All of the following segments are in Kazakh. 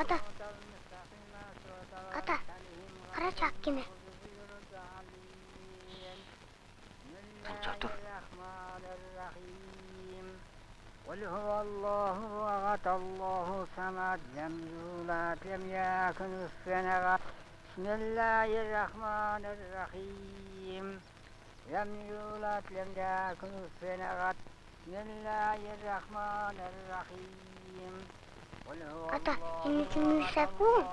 Ата. Ата. Қарашы ақ кеме. Қанша тұр? قل هو الله أحد الله الصمد لم يولد لم يكن له بسم الله الرحمن الرحيم لم يولد لم يكن له بسم الله الرحمن الرحيم ата мен мишаку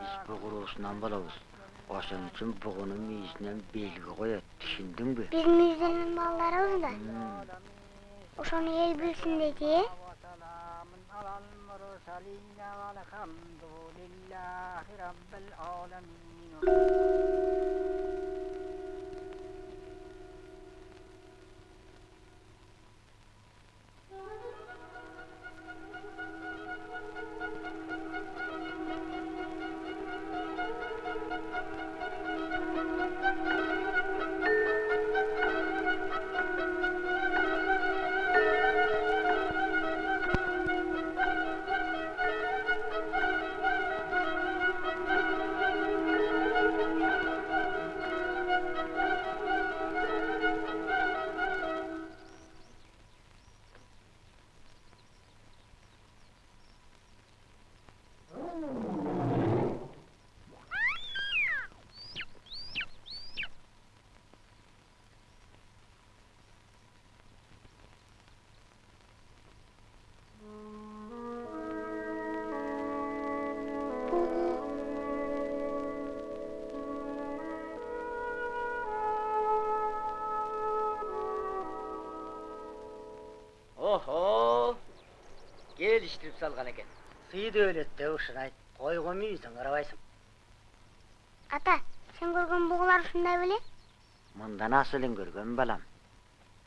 biz bu quruluşundan balabız. Oşun üçün buğunun meyisindən belgi qoyat, düşündün bü? Biz müjdenin ballarımız da. Hmm. Oşunu el Eken. Sıydı öğletti uşun ayt. Koygu miyizin kırabайсың. Ата, сен көргөн бугулар ушундай беле? Мында насылын көргөн балам.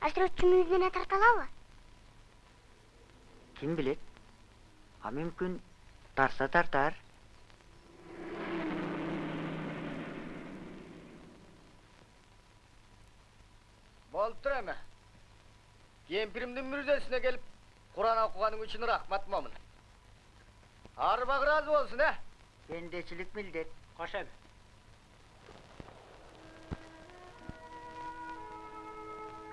Ашрөтчү мүйүзүнө тарта алабы? Bilet? Ha mümkün tarsa tartar. Болып тұр әмі. Кемпірімдің мүрзесіне келіп, Құран оқығаның үшін рахмат момын. Арбақ разы болсын, ә? Bendecilik millet. Қош.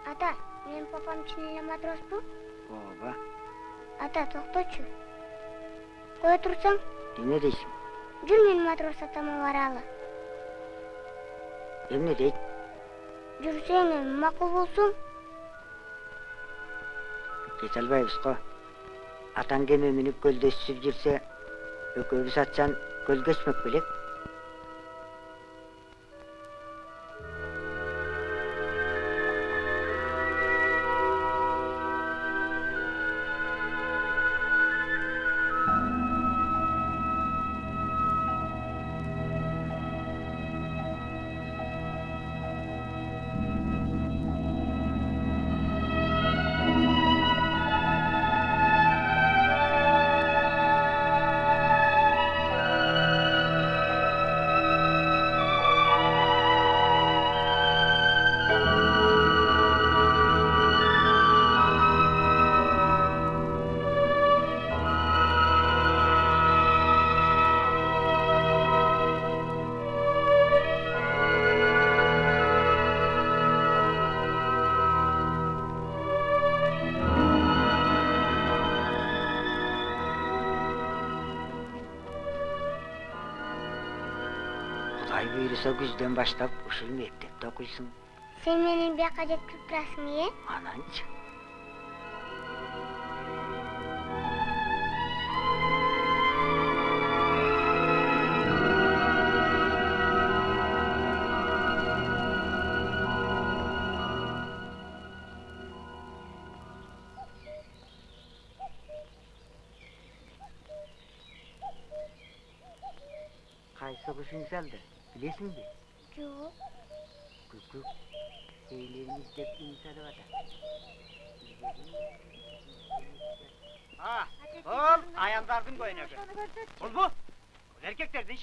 Ата, менин папам чын эле матроспу? Oba. Ата, токточу. Кое турсаң, Dine deysin. жүр менин матрос атама баралы. Emne deyt? Жүрсең эми макул болсун. Geç albayбыз ko. Atan geme minip göldeşsip jirse, ököbüs atsan göl geçmek bilek. Күзден баштап ушул мектепте окуйсуң. Сен мени бияка жеткирип турасың э? Ананчы.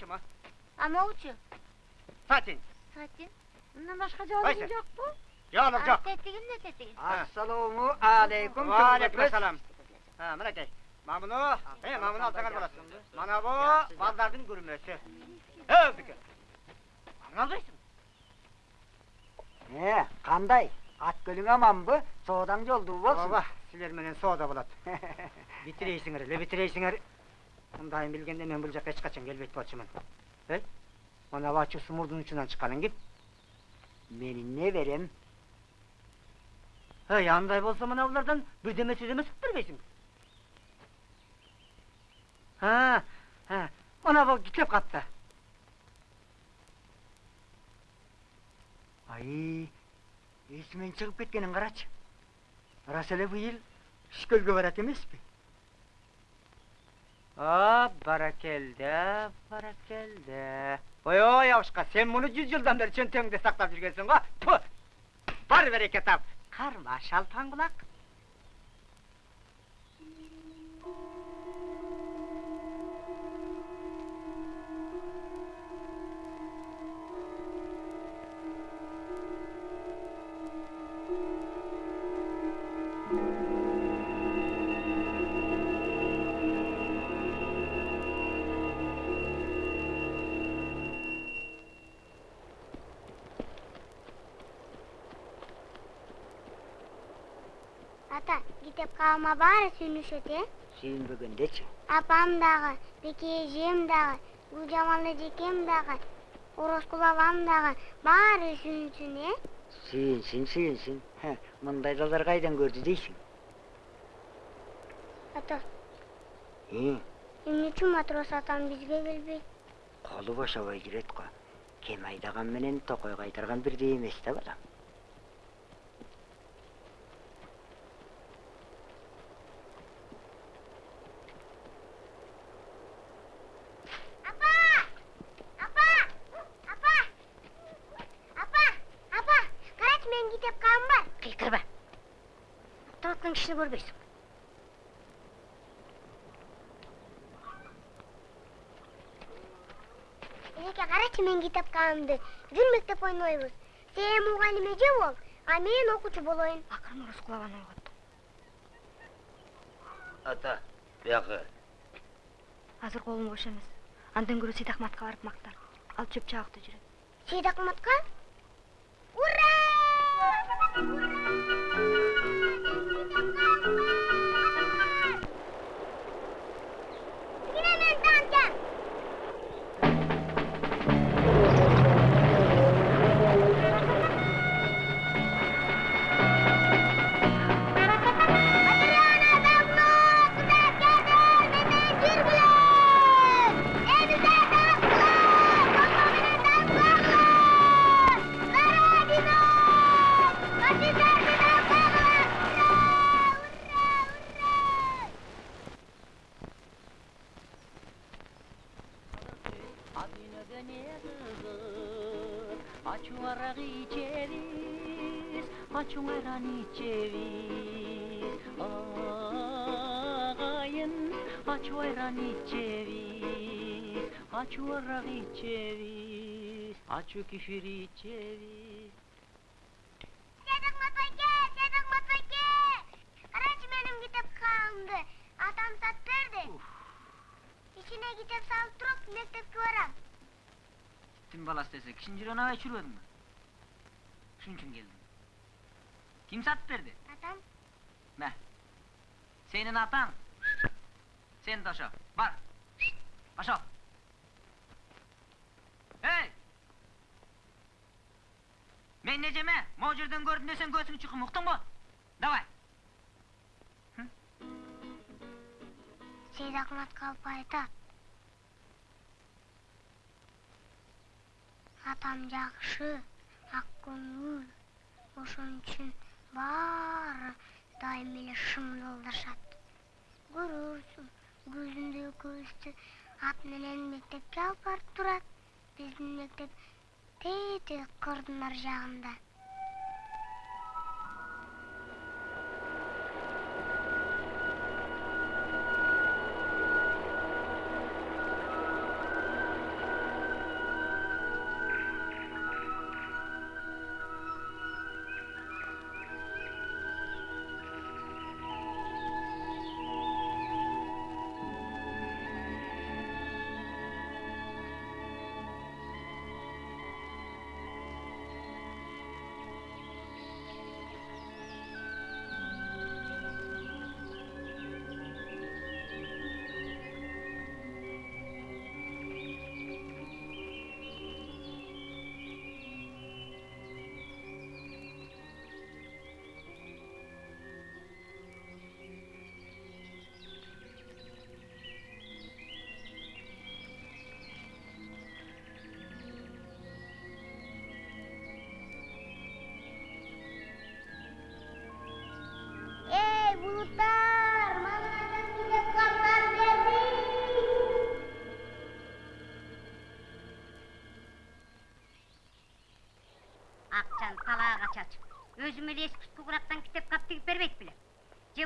Ha. А могучу? Satin. Сатин. Мындан башка жообуң жокпу? Yok yok. Тетигин не тетигин? Assalomu alaykum. Aleyküm selam. Ha, мынакей. Мамыны, е, мамыны алсаңар болады. Мана бу балдардын күрмөсү. Э, бике. Мамыны албайсың? Е, қандай? Ат көлің аманбы? Содан жолду болсын. Ооба, силер менен соода болот. Битирейсиңер эле, битирейсиңер. Мындайын билгенде мен бул жака эч качан келбейт болчумун. Эй, мана бачы сумурдун учунан чыкканың ким? Менің не берем? Эй, андай болсо мына булардан бирдеме сөзөмө сүп бербейсиң. Ha, ha. Mana bu kitlep kattı. Ay, esmen çıkıp ketkenin qaraç. Rас эле bu yıl шкөлгө барат эмеспи? А, баракелде, баракелде. Ой, ой, авышқа, сен мұны жүз жылдан бері чөнтеңде сақтап жүргенсің ғой. Бар берекет ап. Қарма шалпан бұлақ. Баары сүйүнүшөт, э? Сүйүнбөгөндечи. Апам дагы, Беке эжем дагы, Гүлжамал эжекем дагы, Ороскул абам дагы баары сүйүнсүн, э? Сүйүнсүн, сүйүнсүн. Мындай жолдар кайдан көрдү дейсиң? Ата, эмне үчүн матрос атам бизге келбейт? колу бошобой жүрөт го. Кем айдаган менен токой кайтарган бирдей эмес да балам. Апа! Апа! Апа! Апа! Апа! Карачы менин китеп калым бар. Кыйкырба. Көрбейсің. Эжеке, карачы менин китеп калымды. Жүр мектеп ойнойбуз. Сен мугалим эже бол, а мен окуучу болоюн. Ақырын ұрыс құлаған ойғат. Ата, бияқы. Азыр қолым бош емес. Андан көрі Сейдахматқа барып мақтар. Ал чөп чағықты жүреді. Сейдакматка? Ура! Yine Akina den eta zu, a chuara gicebis, a chuara nicevi, a gain a chuayrani cevi, a chuara vi söylesek, Şinciron'a içiriyordun mu? Şunun için geldim. Kim sat verdi? Atam. Ne? Senin atan. Sen de aşağı, var. Aşağı. Hey! Men neceme, mucirden gördün sen göğsünü çıkın, uktun mu? Давай! Seyir Akmat Kalpı aytat. Atam жақшы, ақ көңіл. Ошон үчүн баары дайым эле шын жолдашат. Көрөрсүң, көзүндө көзтү ат менен мектепке алып барып турат. Биздин мектеп тете кырдын ар жагында.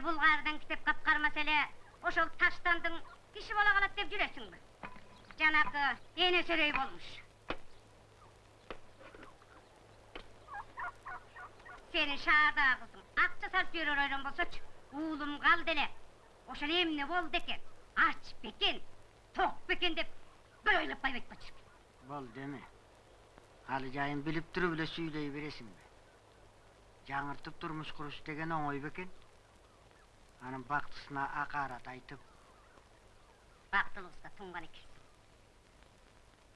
Китеп кап кармаса эле ошол таштандың киши боло калат деп жүрөсүңбү жанакы энесерей болмуш сенин шаардагы кызың акча салып берер ойрон болсочу уулум калды эле ошол эмне болду экен ач бекен ток бекен деп бир ойлоп койбойт болчу Бол деме. Алы жайын билип туруп эле сүйлөй бересиңби? Жаңыртып турмуш куруш деген оңой бекен. Анын бактысына акарат айтып, бактылыбызга туңган экенсиң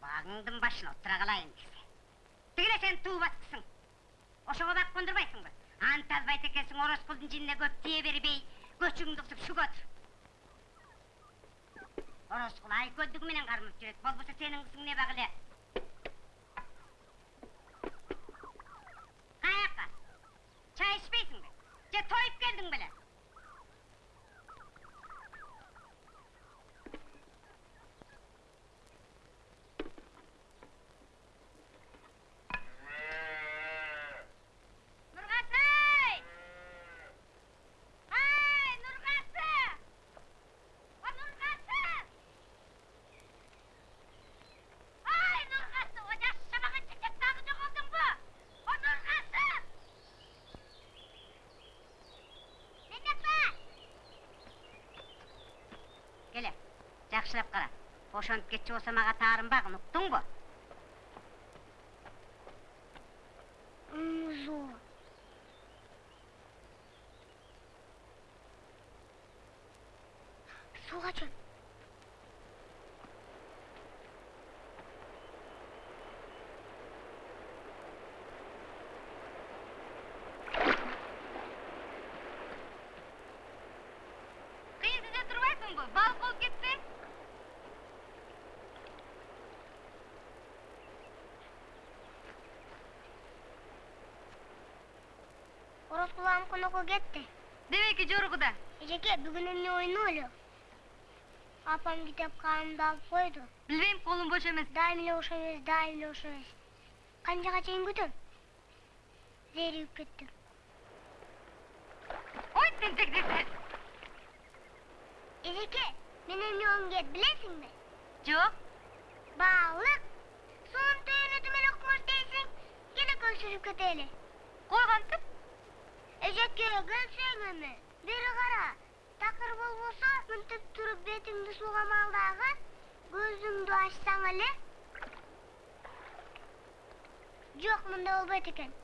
багыңдын башына отура калайын десе. Тигиле сен туубаскысың ошого бак кондурбайсыңбы анталбайт экенсиң ороскулдун жинине көп тие бербей көчүңдү кысып шүгө тур ороскул айкөлдүгү менен кармап жүрөт болбосо сенин кызың не каяка чай ичпейсиңби же тоюп келдиң беле Нургасы! Ай, Нургасы! О, Нургасы! Ай, Нургасы! О, жашамаған чечек тағы жоғалдың ба? О, Нургасы! Мендеп бар. Келе, жақшылап қара. Ошонтип кетчү болсо мага таарынбагын, уктуңбу? Музо. Окуу кетти. Демеки жоругуда. Эжеке, бүгүн эмне ойноо эле? Апам китеп калымды алып койду. Билбейм, колум бош эмес. Дайым эле ошо эмес, дайым эле ошо эмес. Канчага чейин күтөм? Кеттим. Ой, тентек десе. Эжеке, мен эмне болум керек билесиңби? Жок. Балык. Суун түйүнүтүм эле кумуш дейсиң, келе көлсүрүп кетели. Койгонтип. Эжеке, көлсөң эми. Бери кара. Такыр болбосо, мынтип туруп бетиңди сууга малдагы, көзүңдү ачсаң эле. Жок, мындай болбойт экен. Сүз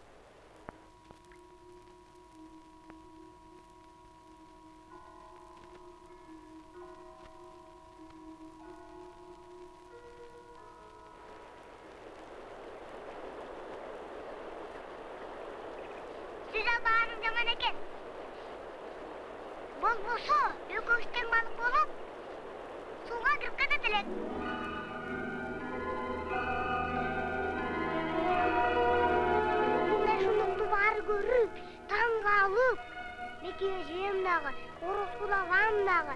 Болбосо, экөөбүз тең балык болуп, сууга кирип кетет элек. Мындай шундукту баары көрүп, таң калып, Беки эжем дагы, Ороскул агам дагы.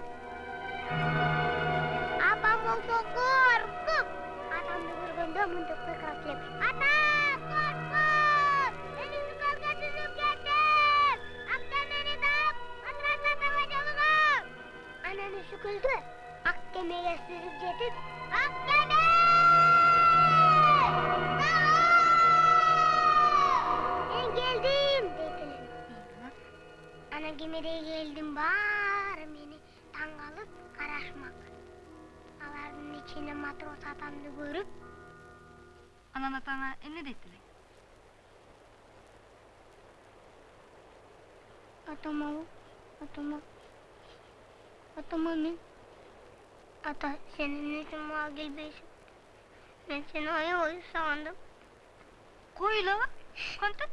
Апам болсо коркуп, атамды көргөндө мынтип кыйкырап келип, Анан өсү көлдө ак кемеге сүрүп жетип, ак кеме! Мен келдим, дейт элем. Анан кемедеги элдин баары мени таң калып карашмак. Алардын ичинен матрос атамды көрүп, Анан атаңа эмне дейт элең? атама, атама, атама мен. Ата, сен эмне үчүн мага келбейсиң? Мен сени аябай сагындым. Койла, кантип?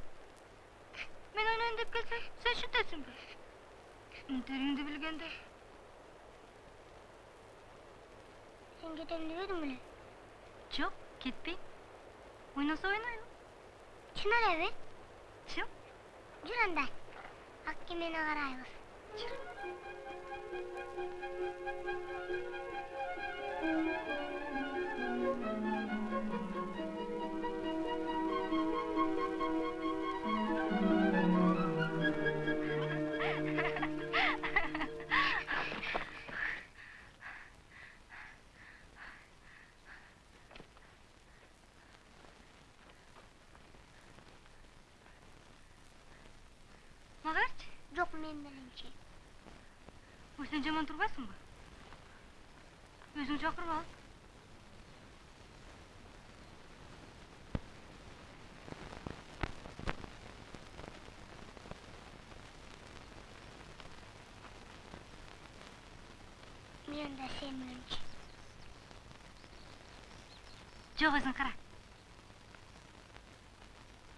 Мен ойнойн деп келсең, сен шүтесиңби? Интериңди билгенде. Сен кетем дебедиң беле? Жок, кетпейм. Ойносо ойнойм. Чын элеби? Чын. Жүр анда. Thank you. Сен жаман турбайсыңбы өзүң чакырып ал мен да сен мененчи жок өзүң кара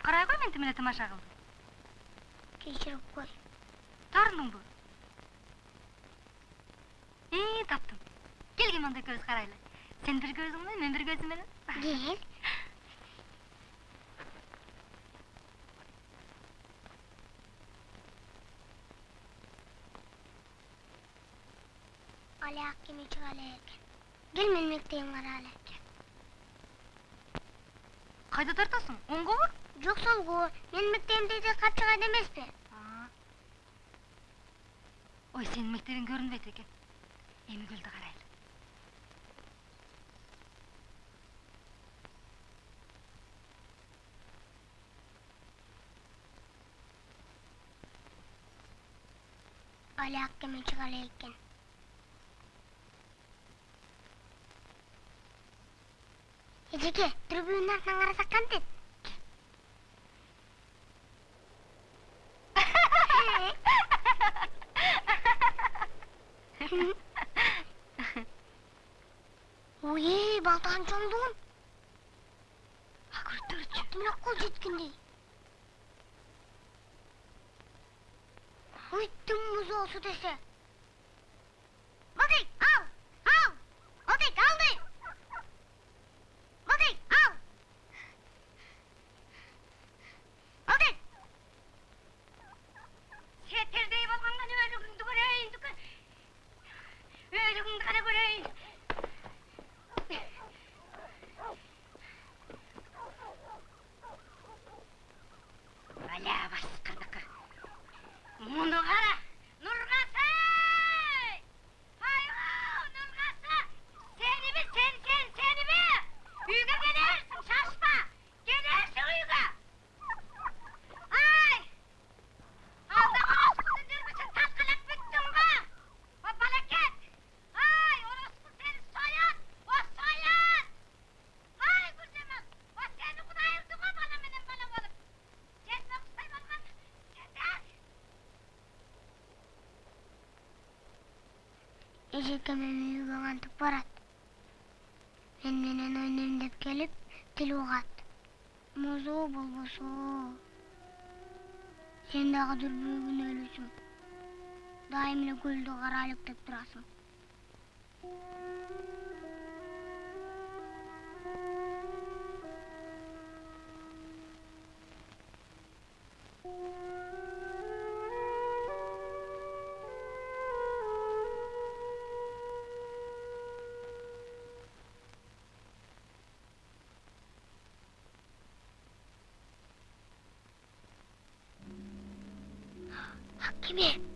карай кой мен эле тамаша кылдым кечирип кой таарындыңбы ии таптым келгин анда экөөбүз карайлы сен бир көзүң менен мен бир көзүм менен кел алак кеме чыга эле экен кел менин мектебимге карайлы кайда тартасың оңгобу жок солго менин мектебимде эже кат чыгат эмеспи ой сенин мектебиң көрүнбөйт экен Emigildi qaraylı. Oli hakkımı çıkaraylıkken. Ejeke, tribünler nangara sakkan dedi. Mm-hmm. 오예 말도 안 정돈 아 그렇다 그렇지 나 꼬집긴데 으뜸 무서워서 됐어 어디 아우 아우 어디 가운데 어디 아우 어디 세텔데이버 방관이 왜 누군가 그래 누가 왜 누군가 그래 金は少な物柄。Үйгө кантип барат. Мен менен ойнойм деп келип тил угат. Музу болбосо. Сен дагы дүрбүү күнөөлүүсүң дайым эле көлдү карайлык деп турасың Киме?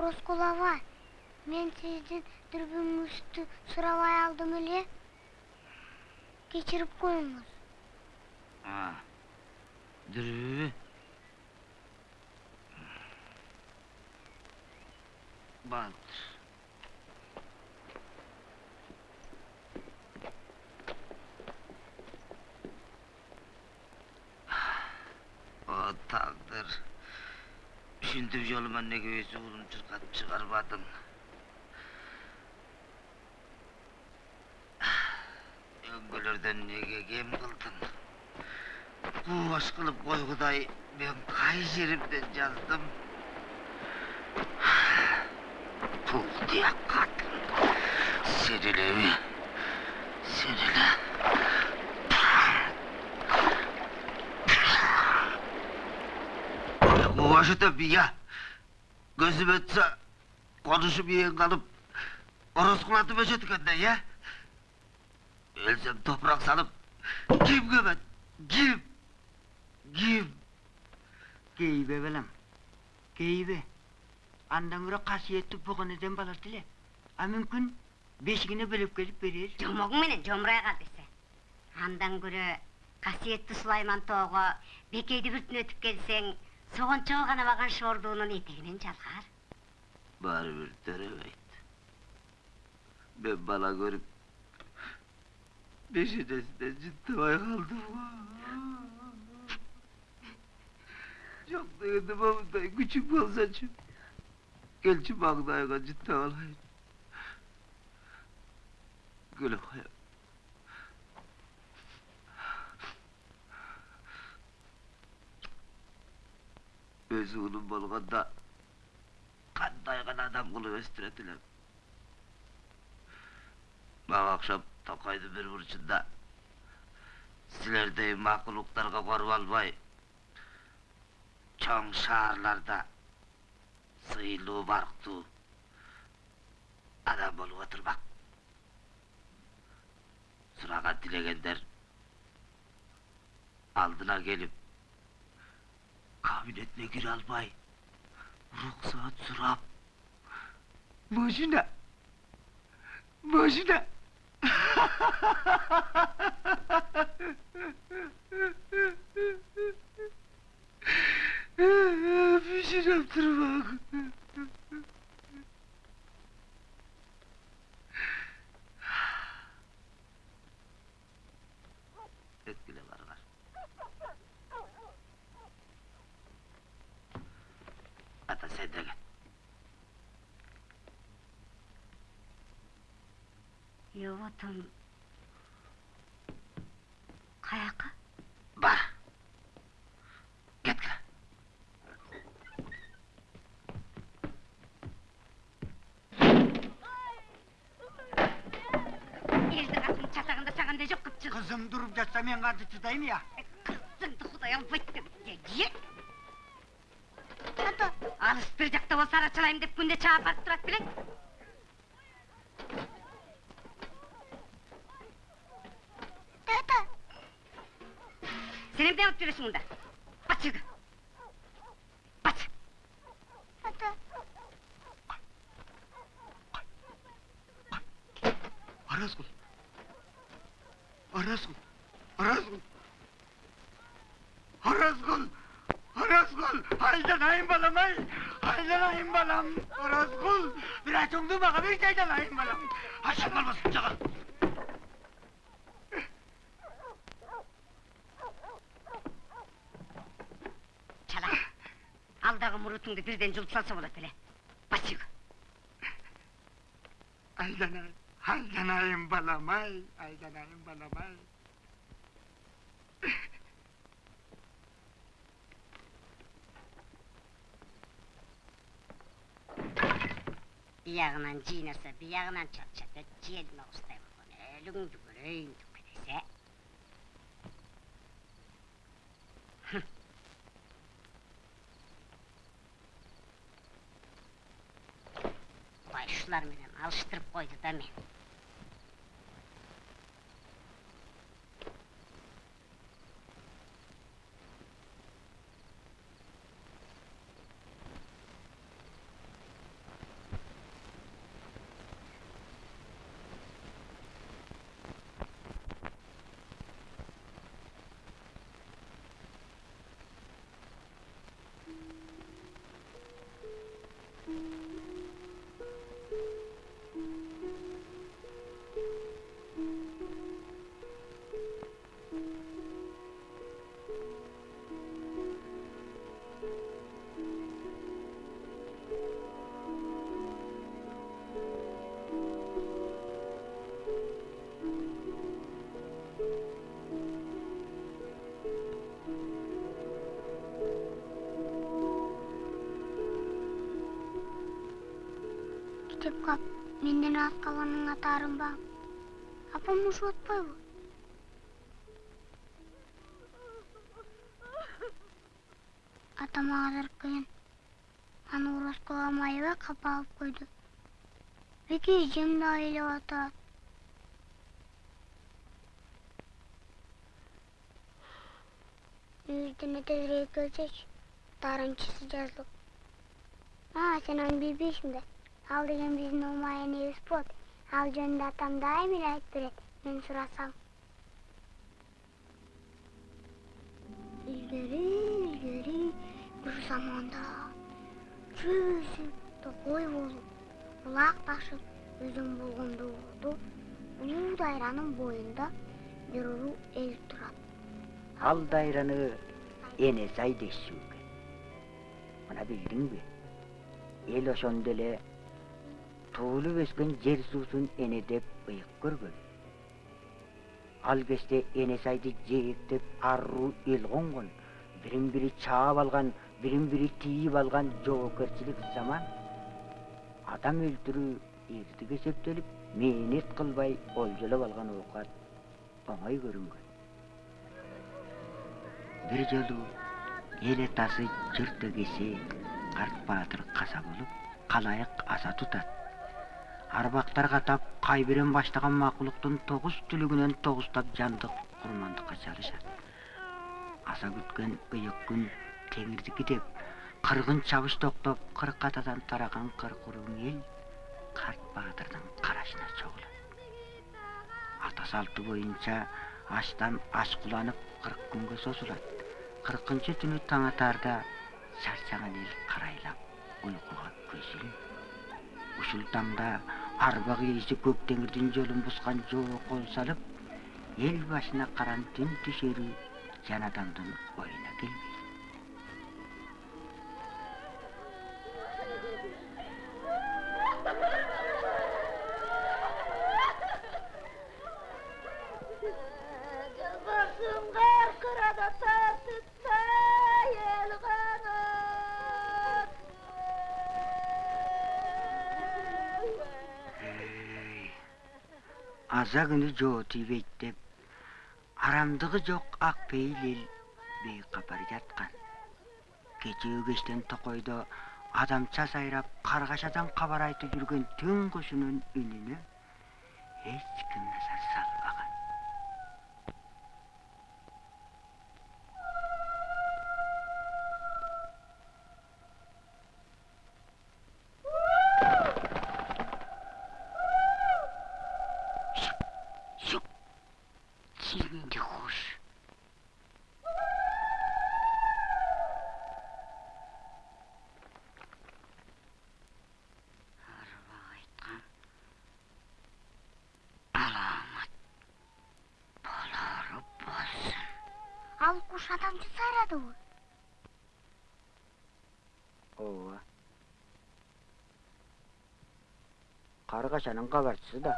Hakime. Ороскулова, мен сиздин дүрбүңүздү сурабай алдым эле. Кечирип коюңуз. Дүрбү. Жолума неге өз уулум чыркатып чыгарбадың? Өңгөлөрдөн неге кем кылдың? Boş kılıp koy Huday, ben kay yerimden yazdım. Pul diye kadın. Seninle mi? Seninle. Ya. Gözüm ötse konuşup yiyen kalıp oroskulatıp öşetkenden ya. Ölsem toprak salıp kim gömet? Kim? Kim? Geybe belem. Geybe. Andan göre kasiyetli bugün eden balar dile. A mümkün beşigine bölüp gelip verir. Жомогуң менен жомурай кал десе. Андан көрө касиеттүү Сулайман тоого бекейди бүртүн өтүп келсең, согончого гана баган шордуунун этегинен жалгар. Bari bir dönemeydi. Ben bana görüp beşincesinde ciddiye kaldım. Çok da yedim ama da küçük olsa çünkü. Gelçi bağdaya ciddi olayım. Gülüm hayat. Özü onun bolğanda qanday gana adam qılıp östüretiler. Bana akşam Tokay'dı bir burçunda sizlerdey makuluklarga korup almay çoğ şaharlarda sıyılı barktı adam bolup oturmak. Sıraga Kabiliyetle gir albay. Ruhsat sürap. Boşuna. Boşuna. Pişirem tırmak. Йоотун каяка? Бар. Кеткіле. Элди катын чатагында саганда жок кыпчык. Kızım durup жатса мен ya. Кызыңды Кудай албайт деп. Же. Тата, Алыс бир жакта болсо арачалайм деп күндө чаап барып турат белең. Senin ne duruyorsun bunda? Bat şurada! Bat! Hadi. Arazgul! Arazgul! Arazgul! Arazgul! Arazgul! Halden ayın balam ay! Halden ayın balam! Arazgul! Bir açımdı baka bir şeyden ayın balam! Haşan kalmasın çakal! Алдагы мурутуңду бирден жулуп салса болот эле. Бач жерге. Aydanayım. Aydanayım balam ay. Aydanayım balam ay. Биягынан жыйнаса, биягынан чатчата, желме устай болгон өлүңдү көрөйүн деп десе. Кудай ушулар менен алыштырып койду да менден аз калганын атарым ба? Апам ушуп атпайбы атам азыр кыйын. Аны уроскага майыбай капа алып койду. Беки эжем да ээлеп атат. Үйүрдүнө тезирээк келсечи дарынчысы жазылып. А сен аны билбейсиң да ал деген биздин умай энебиз болот ал жөнүндө атам дайым айтып берет мен сурасам илгери илгери бир заманда чөбүсүп токой болуп булак ташып өзөн болгондо болду улуу дайранын боюнда бир уру эл турат Ал дайраны эне сай дешүү экен. Мына билдиңби? Эл ошондо эле туулуп өскөн жер эне деп ыйык көргөн. Ал кезде эне сайды жээктеп аруу эл конгон, бирин бири чаап алган, бирин бири тийип алган жоопкерчилик заман. Адам өлтүрүү эртип эсептелип, мээнет кылбай олжолоп алган оокат оңой көрүнгөн. Бир жолу эл атасы жырт эгеси карт баатыр каза болуп, калайык аса тутат. Арбактар катап кайбирен баштаган макулуктун тогуз түлүгүнөн тогузтап жандык курмандыкка чалышат. Аса күткөн ыйык күн теңирдики деп, кыргын чабыш токтоп, кырк атадан тараган кырк уруң эл карт баатырдын карашына чогулат. Ата салты боюнча аштан аш куланып кырк күнгө созулат. Кыркынчы түнү таң атаарда чарчаган эл карайлап уйкуга көз. Ушул таңда арба кийиси көк теңирдин жолун бускан жоо кол салып, эл башына каран түн түшөрү жан адамдын оюна келбейт. Аза күнү жоо тийбейт деп арамдыгы жок ак пейил эл бейкапар жаткан кечээ кештен токойдо адамча сайрап каргашадан кабар айтып жүргөн түн үнүнө эч ким назар салбаган 个小笼包我吃的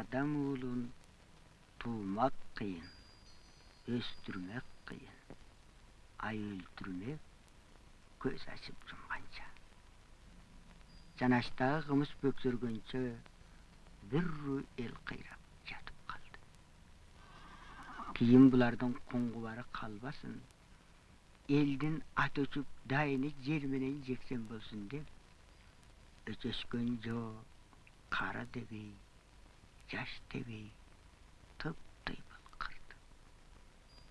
адам уулун туумак кыйын өстүрмөк кыйын ай өлтүрмөк көз ачып жумганча жаначтагы кымыз бөксөргөнчө бир руу эл кыйрап жатып калды кийин булардын куңгубары калбасын элдин ат өчүп дайыны жер менен жексен болсун деп өчөшкөн жоо кара дебей жаш дебей тыптыйбыл кырды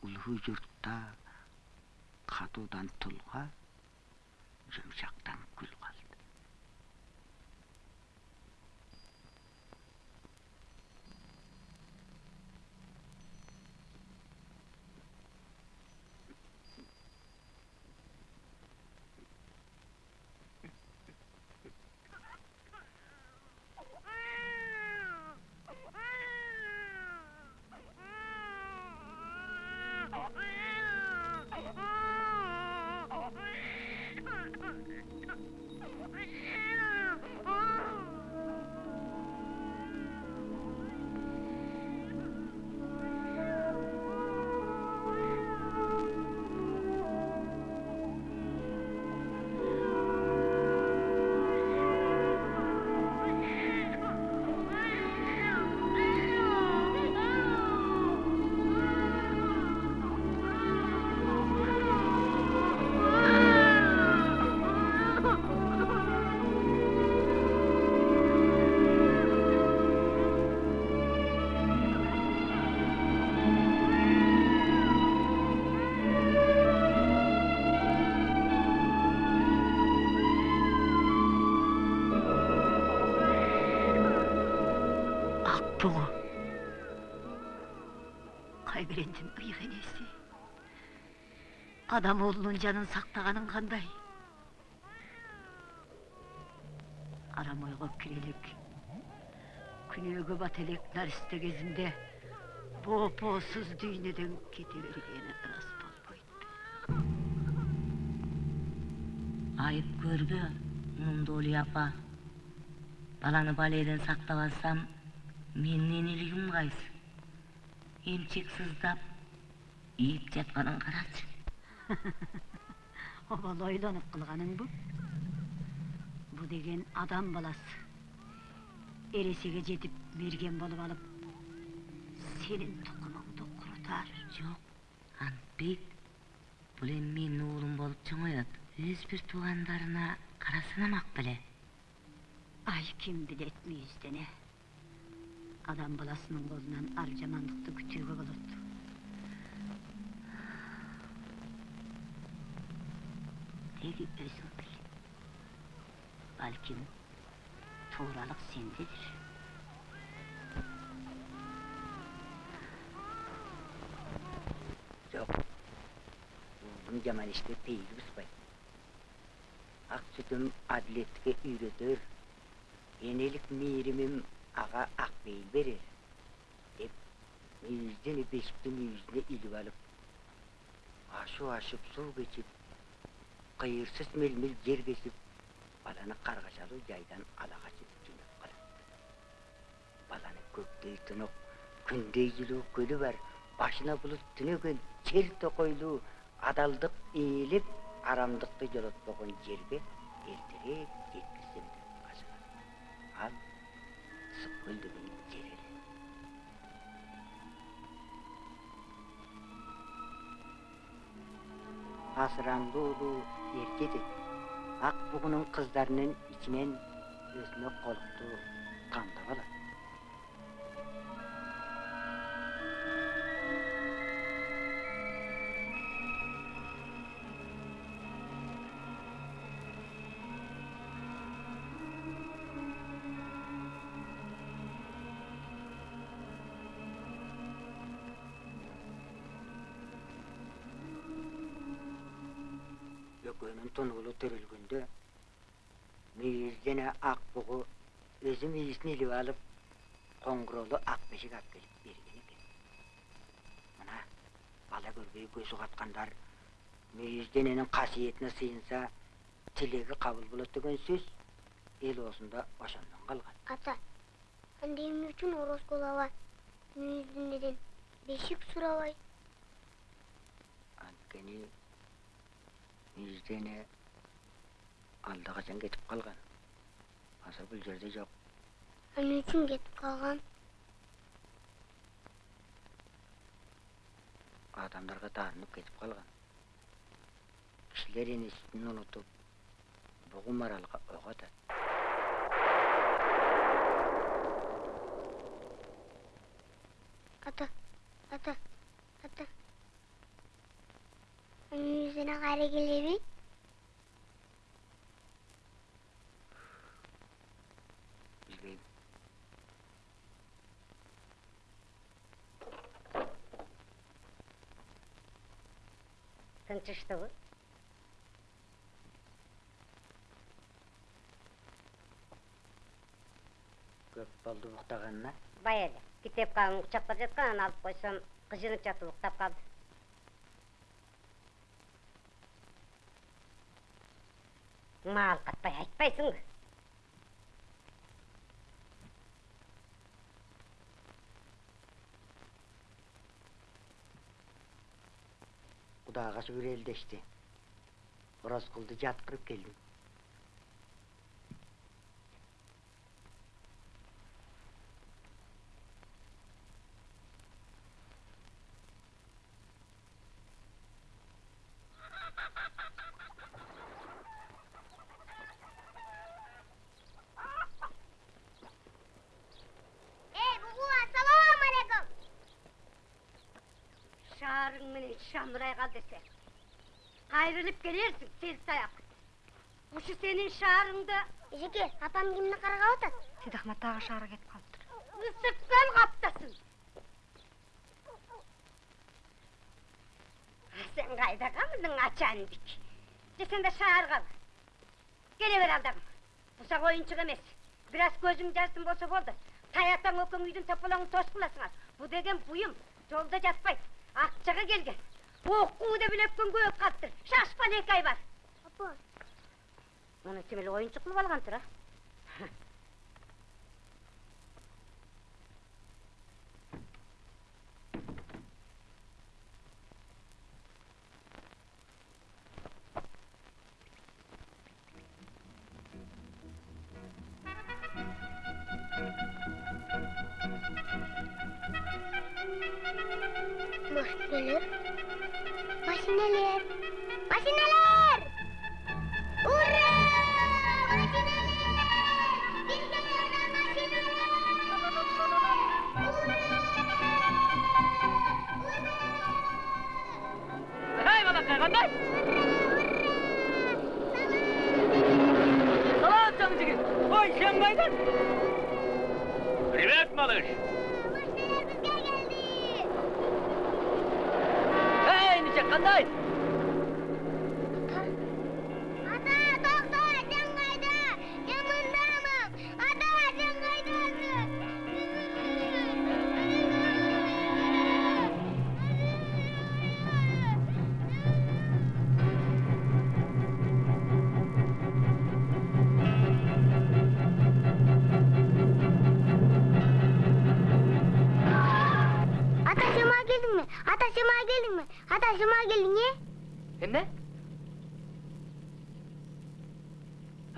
улуу журтта катуудан тулга жумшактан ыйык энеси адам уулунун жанын сактаганың кандай арам элек күнөөгө бата элек наристе кезинде боопоосуз дүйнөдөн кете бергени ырас болбойт айып көрбө мундули апа баланы баледен сактап алсам менин энелигим кайсы эмчек сыздап ийип жатканын карачы обал ойлонуп кылганың бу бу деген адам баласы эресиге жетип мерген болуп алып сенин тукумуңду курутар жок антбек бул эми менин уулум болуп чоңоет өз бир туугандарына кара санамак беле ай ким билет мүйүздене адам баласынын колунан ар жамандыкты күтүүгө болот теги өзүң бил балким тууралык сендедир жок уулум жаман иште пейили бузбайт ак сүтүм адилеттикке үйрөтөр энелик мээримим ага ак бейил берер деп мүйүзден бешиктин мүйүзүнө илип алып ашуу ашып суу кечип кыйырсыз мелмил жер кесип баланы каргашалуу жайдан ала качып жөнөп калат баланы көктөй тунук күндөй жылуу көлү бар башына булут түнөгөн чер токойлуу адалдык ээлеп арамдыкты жолотпогон жерге эртерээк ысык көл деген жер эле асырандуулуу ер жетет ак бугунун кыздарынын ичинен өзүнө колукту тунуулу төрөлгөндө мүйүз жана ак бугу өзү мүйүзүн илип алып коңгуроолу ак бешик алып келип берген экен мына бала көрбөй көз угаткандар мүйүз дененин касиетине сыйынса тилеги кабыл болот деген сөз эл оозунда ошондон калган ата анда эмне үчүн ороскул аба мүйүздүнеден бешик сурабайт мүйүздене алда качан кетип калган азыр бул жерде жок эмне үчүн кетип калган адамдарга таарынып кетип калган кишилер энесин унутуп бугум аралга ок атат ата ата ата мүйүздене кайра келеби билбейм тынчыштыбы көп болду уктаганына бая эле китепканы кучаптап жаткан анан алып койсом кыжынып жатып уктап калды маал катпай айтпайсыңбы кудайга шүгүр элдешти ороскулду жаткырып келдим эй бугу ассалам алейкум шаарың менен кал десе кайрылып келерсиң селс аяк ушу сенин шаарыңда эжеке апам кимди каргап атат сейдахмат дагы шаарга кетип калыптыр ысыктан каптасың сен кайда калдың ачандик же сен да шааргабы келе бер алдагым бусак оюнчук эмес бир аз көзүң жазсын болсо болду таятаң экөөң үйдүн тополоңун тоскуласыңар бу деген буюм жолдо жатпайт акчага келген деп эле өткөн көп калыптыр шашпан эки ай бар апа муну тим эле оюнчук кылып алгантыр а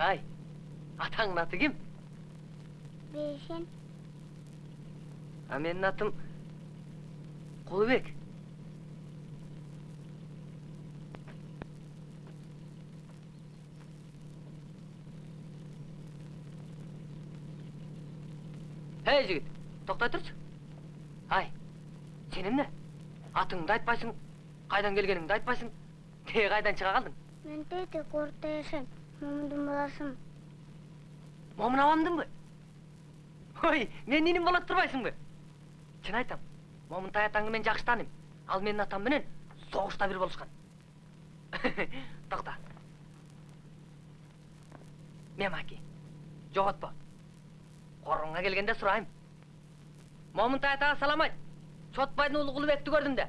Ай, атаңдын аты ким? Бейшен. А менин атым Кулубек. Эй, жигит, токтой турчу. Ай, сен эмне? Атыңды айтпайсың, кайдан келгениңди айтпайсың. Тээ кайдан чыга калдың? Мен тейте корта Момундун баласымын. Момун абамдынбы? Ой, мен ниним болот турбайсыңбы? Чын айтам. Момун таятаңды мен жакшы тааныйм. Ал менин атам менен согушта бир болушкан. Токта. Мемаки. Жоготпо. Коруңга келгенде сурайм. Момун таятага салам айт. Чотбайдын уулу Кулубекти көрдүм да.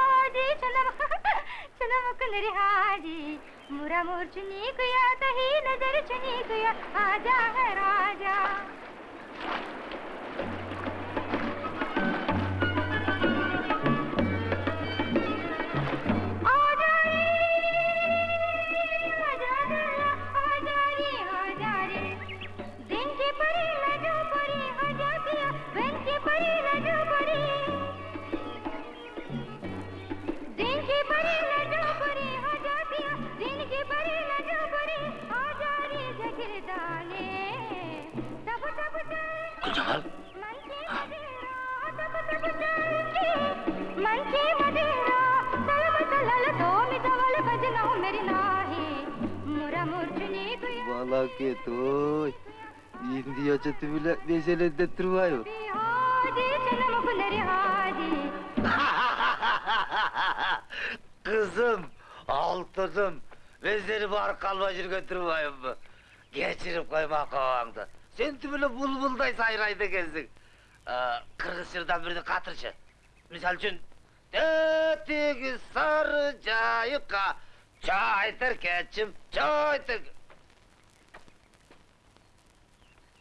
सनम कुनरिहाजी मुरा मोर चुनी कुया तही नज़र चुनी कुया आजा है राजा। Ket oy. İndi açatı bile mesele de tırvayo. Kızım, altınım. Ben bar kalbacır götürmeyim mi? Geçirip koyma kavağında. Sen tümüyle bulbulday sayrayda gezdin. Ee, Kırgızçırdan birini katırçı. Misal için... Öteki sarı cayıka... Çaytır keçim, çaytır...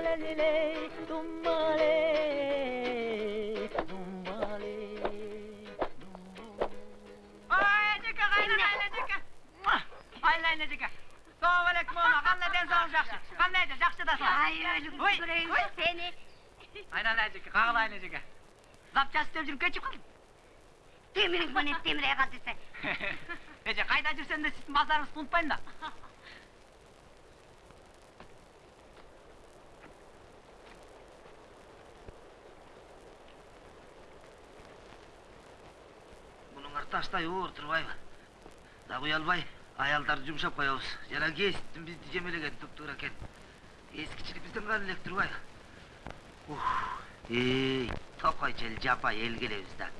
மலரிலே தும்மாலே தும்மாலே Саламалейкум, мама. Қандай денсаулық жақсы? Қандай да жақсы дасың? Ай, өлім көрейін сені. Айналайын жеке, қағылайын жеке. Запчаст істеп жүріп кетіп қалдым. Темірің міне темірей қалды сен. Эже, қайда жүрсең де сіздің базарыңыз тунтпайын да. Bunun artаштай оор турбайбы? Да уялбай, аялдарды жумшап коебуз. Жана кесиптин бизди жемелеген туптуура экен. Эскичилигибизден гана элек турбайбы? Ух, эй, токой жел жапа эл келебиз да.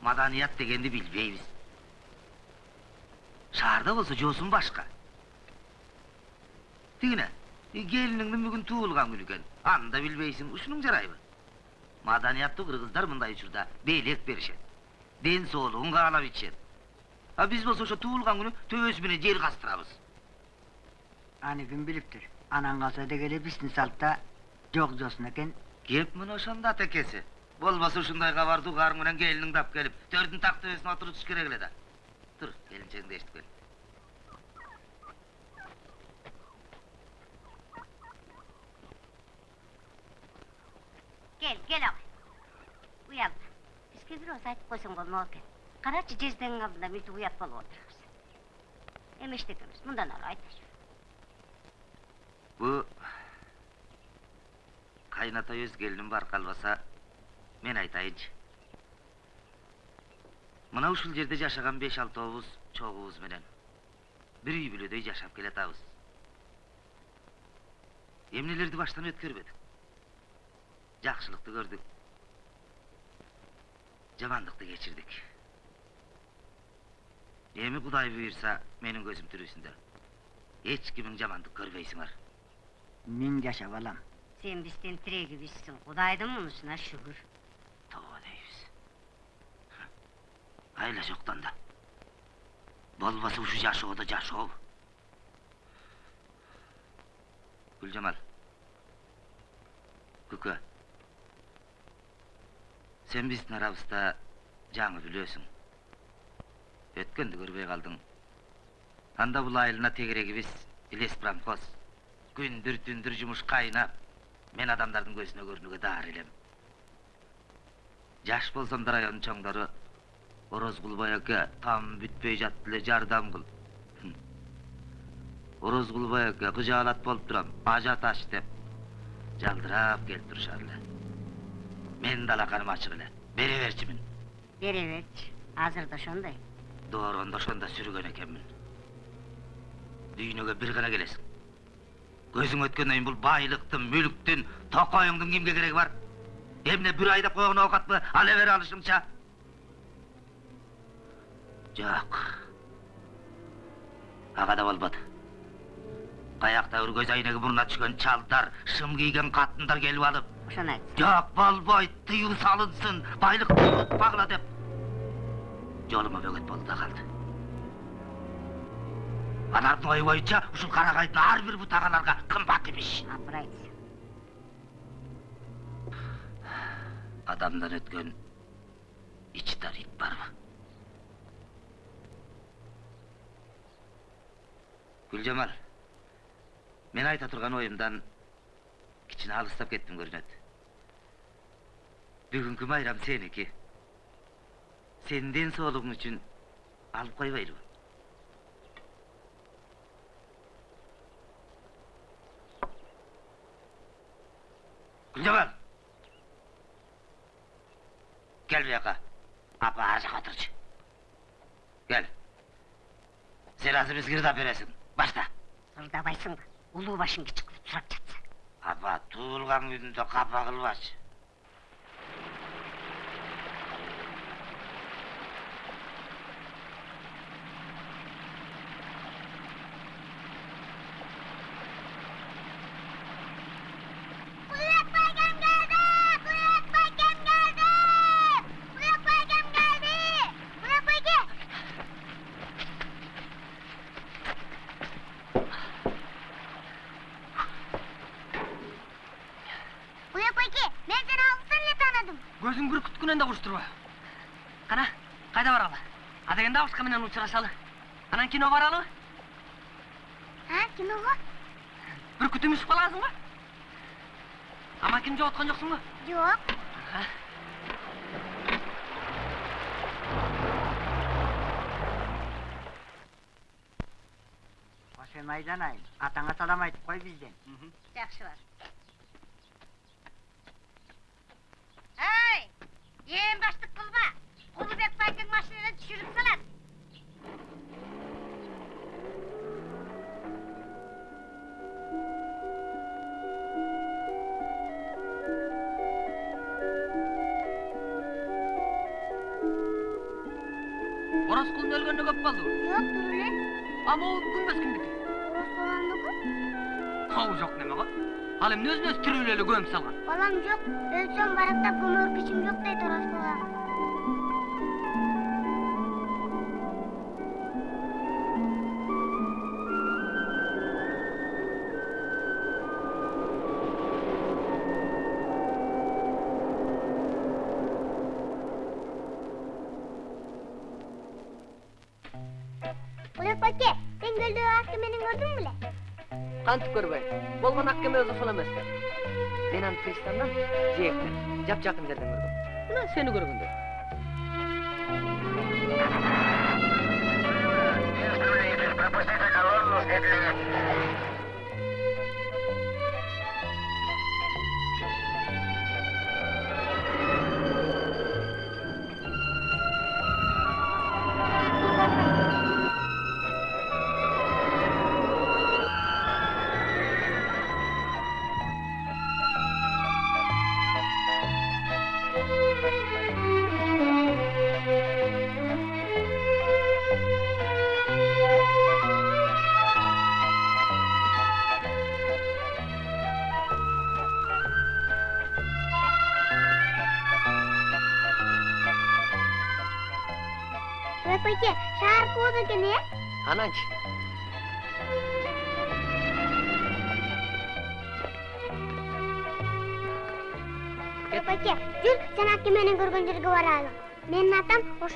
Маданият дегенди билбейбиз. Шаарда болсо жоосун башка. Тигине, келиниңдин бүгүн туулган күнү экен. Аны да билбейсиң, ушунуң жарайбы? Маданияттуу кыргыздар мындай учурда белек беришет. Ден соолугун каалап ичет. А биз болсо ошо туулган күнү төбөсү менен жер кастырабыз. Аны ким билиптир? Анан калса дегеле биздин салтта жок жоосун экен. Кеп мына ошондо атекеси. Болбосо ушундай кабарды угарың менен келиниң дап келип, төрдүн так төбөсүнө отурутуш керек эле да. Тур, келинчегиңди эшитип кел. Gel gel ağay. Uyanma. Σπιδρός, θα τυπώσουν γονόκεν. Καράτσι τζις δεν γαβλα ұйап болу ιαπ полуотрахся. көміз, мұндан μου δεν αρайтες. Бұ... Қайната өз келінің бар қалбаса, мен айтайыншы. Мұна ушул жерде жашаған 5-6 обуз, чогубуз менен. Бір үй бүлөдөй жашап келет ауыз. Емнелерді баштан өткөрбөдүк. Жақшылықты көрдің. Cavanlıkta geçirdik. Yemi kuday büyürse benim gözüm türüsünde. Hiç kimin cavandık görmeysin var. Min yaşa valam. Sen bizden tire gibisin, kudaydım onusuna şükür. Tova deyiz. Hayla çoktan da. Bol bası uşu caşı oda caşı ol. Gülcemal. Сен биздин арабызда жаңы билесиң. Өткөндү көрбөй калдың. Анда бул айылына тегерегибиз илес промхоз. Күндүр түндүр жумуш кайнап, мен адамдардын көзүнө көрүнүүгө даар элем жаш болсом да райондун чоңдору орозкул байеке там бүтпөй жатты эле жардам кыл Хм. орозкул байеке кыжаалат болуп турам ажа таш деп жалдырап келип турушар эле менин да алаканым ачык эле бере берчимин бере берчи азыр да ошондой доорондо ошондо сүргөн экенмин дүйнөгө бир гана келесиң көзүң өткөндөн кийин бул байлыктын мүлктүн токоюңдун кимге кереги бар эмне бир айдап койгон оокатпы ала бере алышыңча жок ага да болбоду каяктабыр көз айнеги мурдуна түшкөн чалдар шым кийген катындар келип алып айт жок болбойт тыюу салынсын байлыкты унутпагыла деп жолума бөгөт болду да калды алардын ою боюнча ушул карагайдын ар бир бутагаларга кымбат имиш апырай адамдан өткөн ич дар ит барбы гүлжамал мен айта турган оюмдан кичине алыстап кеттим көрүнөт бүгүнкү майрам сеники сенин ден соолугуң үчүн алып койбойлубу гүлжамал кел бияка апа ар жака отурчу кел сен азыр бизге ырдап бересиң башта ырдабайсың да улуу башың кичик кылып сурап жатса апа туулган күнүндө капа кылбачы менен учурашалы анан кино баралыбы Ha, kim o? бүркүтүң үшүп каласың го амакимди жооткон жоксуңбу Yok. сен айданайын атаңа салам айтып кой бизден жакшы бар эй ээн баштык кылма кулубек байкең машинадан түшүрүп салат тирүү эле көмүп салган Balam yok. Ölsem barakta gömür gücüm yok deydi orası balam. Ulan Pake, sen güldüğü hakkımeni gördün mü lan? кантип көрбөйм болгон аккеме өзү ошол эмеспи мен аны пристандан жээктен жапжакын жерден көргөм мына сени көргөндөй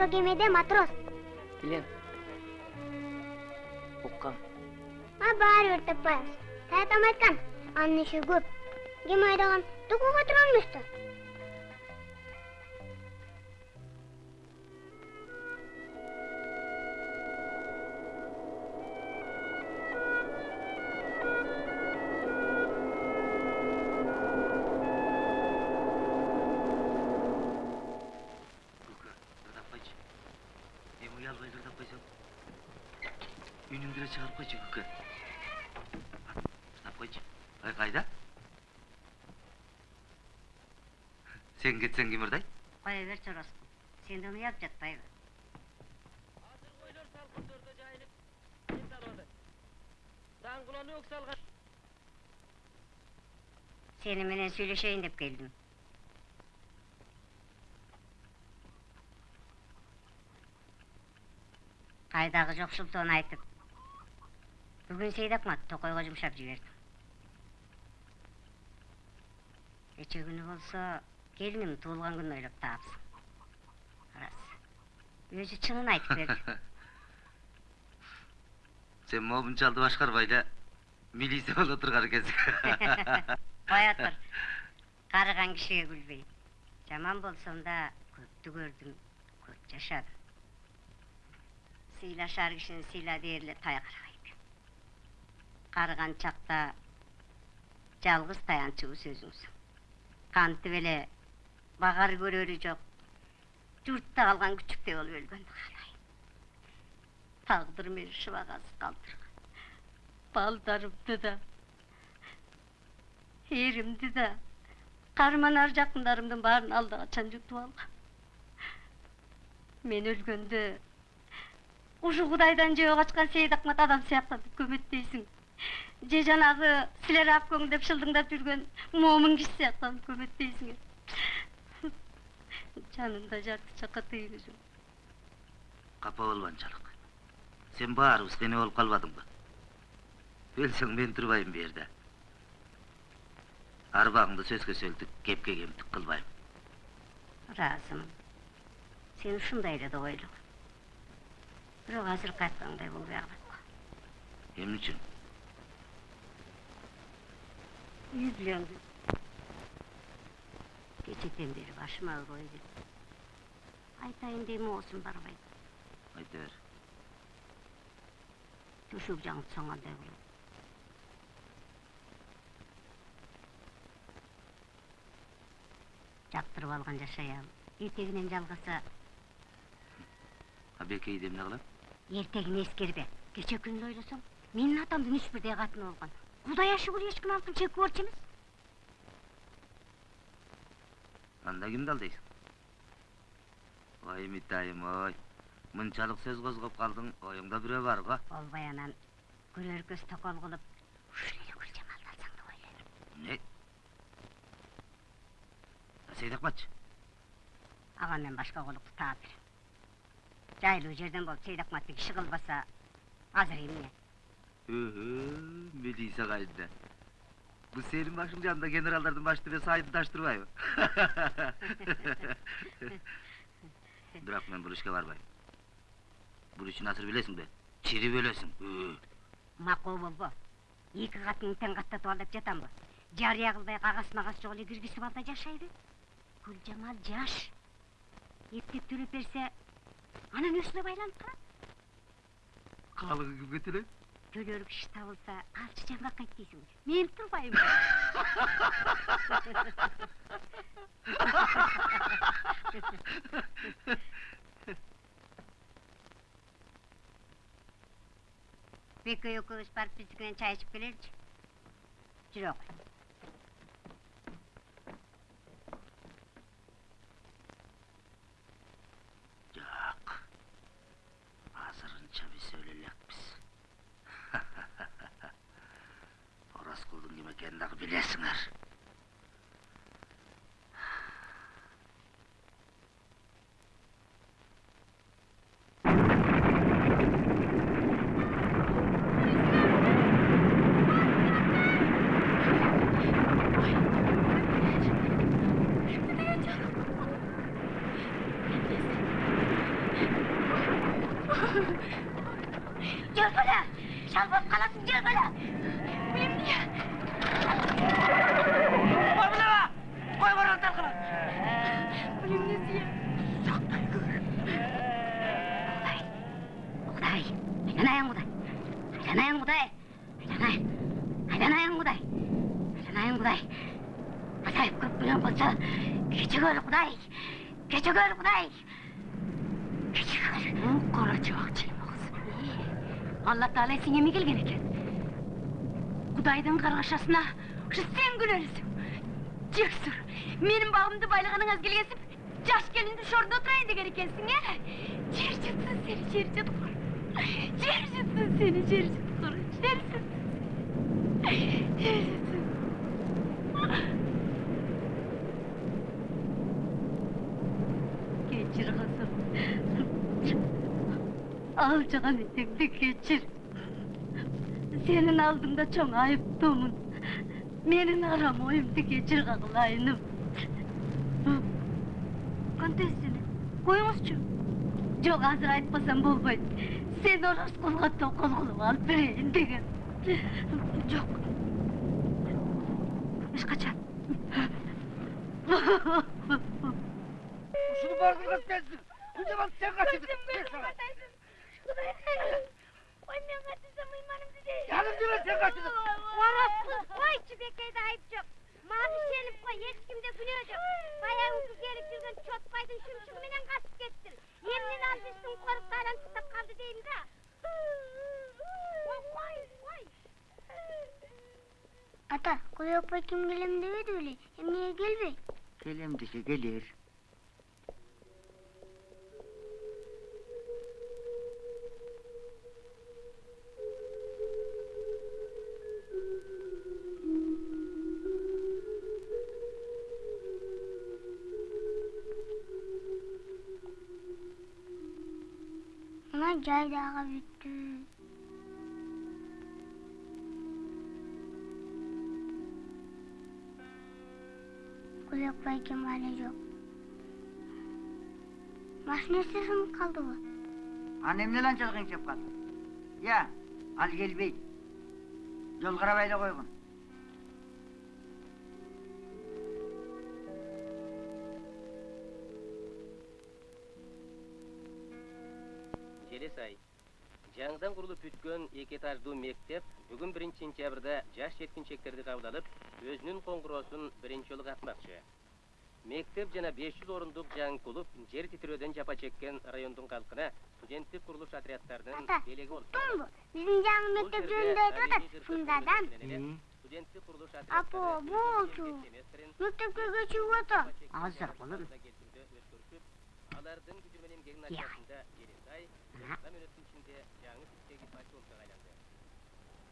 кемеде матрос. билем уккам А баары бир таппайбыз. Таятам айткан, анын иши көп. кем айдаган да Сен кетсең ким ырдай? Кое берчи Ороскул. Сенден уялып жатпайбы? Азыр жайылып, салады. Өк. Сени менен сүйлөшөйүн деп келдим. Кайдагы жокшултууну айтып. Бүгүн Сейдакмат Токойго жумшап жибердим. Кече күнү болсо келиним туулган күнүн ойлоп таапсың. Рас. Өзү чынын айтып берди. Сен момунчалды башкарбай эле милиция боло турган экенсиң. Коя тур. Карыган кишиге күлбөйм. Жаман болсом да көптү көрдүм, көп жашадым. Сыйлашар кишини сыйла дээрле тай карабайт. Карыган чакта жалгыз таянчыбыз өзүңсүң. Кантип эле багар көрөрү жок. Журтта калган күчүктөй болуп өлгөндү каалайм. Тагдыр мени шыбагасыз калтырган. Балдарымды да, эримди да, карманар жакындарымдын баарын алды качан жутуп алган. Мен өлгөндө ушу Кудайдан жөө качкан Сейдакмат адам сыяктанып көмөттөйсүң. Же жанагы силер апкөң деп шылдыңдап жүргөн момун киши сыяктанып көмөттөйсүң. Жанында жарты чакка жок. Капа болбо анчалык. Сен баарыбыз кыйнай болуп калбадыңбы? Өлсөң мен турбайм бу жерде. Арбаңды сөзгө сөлтүк, кепке кемтик кылбайм. Ыраазымын. Сен ушундай эле да ойло. Бирок азыркы айткандай болбой калат. Эмне үчүн? Үй бүлөңдү. Кечеден бери башыма ой келип. Айтайын дейм оозум барбайт. Айта бер. Төшөк жаңып соңгандай болот. Жаптырып алган жашаям. Эртегинен жалгаса, Абекейди эмне кылам? эртегин эскербе. Кече күнү ойлосоң, менин атамдын үч бирдей катыны болгон. Кудайга шүгүр эч ким алтын чекип борчу эмес. Анда кимди алдайсың? Ой, митайым, ой. Мынчалык сөз козгоп калдың, оюңда бирөө бар го. Болбой анан көрөр көз токол кылып, ушул эле гүл жамалды алсаң деп ойлойм. Не? Сейдакматчы, Ага мен башка колукту таап берем. Жайлуу жерден болуп Сейдакматты киши кылбаса, азыр эмне? Милиция кайда? Башың жанында генералдардын башы эле сайды таштырбайбы? Бирок мен бул ишке барбайм. Бул ишин азыр билесиңби? Чирип өлөсүң. Өй. Макул болбо. Эки катынын тең деп жатамбы? Жарыя кылбай кагас магас жок эле киргизип ал да жашайды. Гүл жамал жаш. Эптеп төлөп берсе, анан өзүнө байланып калат. Калыгы кимге төлөйт? Төлөр киши табылса, алчы жаңгак кайт дейсиң. Мен турбайм. Беке экөөбүз барып биздики менен чай ичип келеличи. Жүрө кой. Ораскулдун ким Таала сеңеме келген екен. Құдайдың қарғашасына сен күлерсің. Жексүр, менің бағымды байлағаныңыз келгесіп, жаш келінді шорында отырайын деген екенсің, е? Жер жұтсын сені, жер жұтқыр. Жер жұтсын сені, жер жұтқыр. Жер жұтсын. Жер. Geçir kızım. Alçakan etekli geçir. Senin aldığında çok ayıptımın. Menin aram oyumdu geçir kakılayınım. Kontesini, koyunuzçu. Çok hazır aytmasam bolboydu. Sen orası kulga tokul kılıp alıp vereyim degen. Yok. Eş kaçan. Ушуну бардыгы сенсиң. Күнде сен. Ой, мен де. Жаным деме сен качыдың. Ораспыз, қойчы бекейді айып жоқ. Мағыш сеніп қой, ешкімде күнә жоқ. Баяғысы келіп жүрген чотбайдың шымшығыменен қасып кеттің. Емнен қалды деймін да. Қой, қой. Ата, қой апай кім келем деп еді өле. Емнеге келбей? Келем dese gelir. Жайдағы бүтті. Кім әлі жоқ. Машинасы сынып қалды ғой. Annem ne lan çalgın çöp kaldı? Ya, al gel bey. Құрылып бүткөн эки этаждуу мектеп бүгүн 1 сентябрда жаш жеткинчектерди кабыл алып, өзүнүн коңгуроосун биринчи жолу катмакчы. Мектеп жана 500 орундук жаңы клуб жер титирөөдөн жапа чеккен райондун калкына студенттик курулуш отрядтарынын Ата, белеги болуп бұл. Біздің жаңы мектеп жөнінде айтып жатыр. Шындадан. студенттик курулуш Апа, болчу. Мектепке отыр. Азыр. Алардын күчү менен ичинде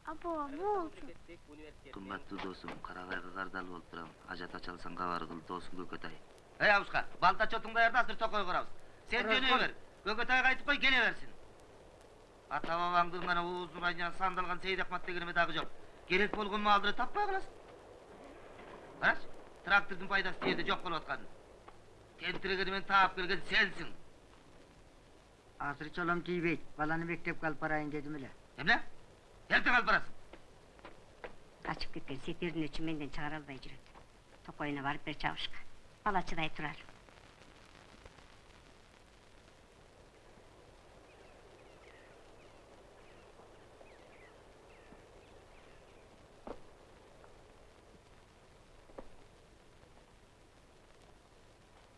Апа, болчу. Мемлекеттик университеттин Кымбаттуу досум, карабайга кардалып болуп турам. Ажат ачалсаң кабар кыл, досуң Көкөтай. Эй Абушка, балта чотуң даярда, азыр токой курабыз. Сен жөнөй бер. Көкөтайга айтып кой, келе берсин. Ата бабаңдын гана уузун айынан сандалган Сейит Акмат дагы жок. Керек болгон маалдыры таппай каласың. Карач, трактордун пайдасы жерде жок болуп аткан. Тентирегени мен таап келген сенсиң. Asır çolum tiybey. Balanı mektep kalıp parayın dedim öyle. Эмне? Yeltepe burası! Kaçıp gitken setlerin için menden çağıral bay jüret. Tokoyuna varıp bir çavuşka. Bala çıday turar.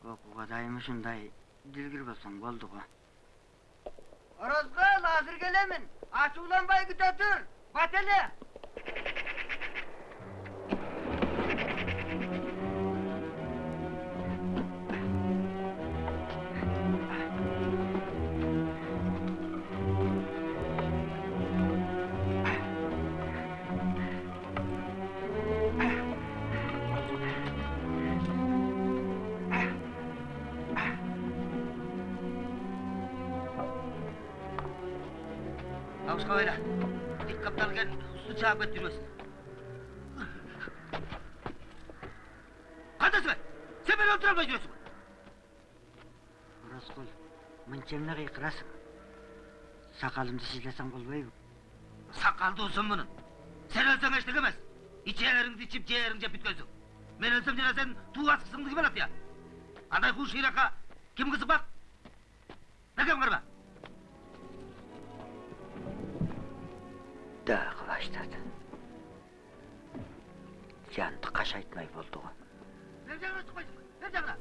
Gok, ugadaymı şunday, dilgir bolsam boldu go. Orozgal hazır gelemin. Açuğlanbay güte dur. Bateli. Абушка uçağa götürüyorsun. Kardeşim ben! Sen beni öldürme diyorsun! Raskol, mınçemine kıyıkırasın. Sakalımızı sizlesen kolbayım. Sakal da olsun bunun. Sen ölsen hiç dikemez. İçeğlerinizi içip ciğerince bit. Ben ölsem cenazen tuğ askısını gibi at ya. Anday kuş hiraka, kim kızı bak. Ne kim kırma? Dağ. Баштады жанды қашайтмай болды ғой Бер жағына түспайсың, бер жағына.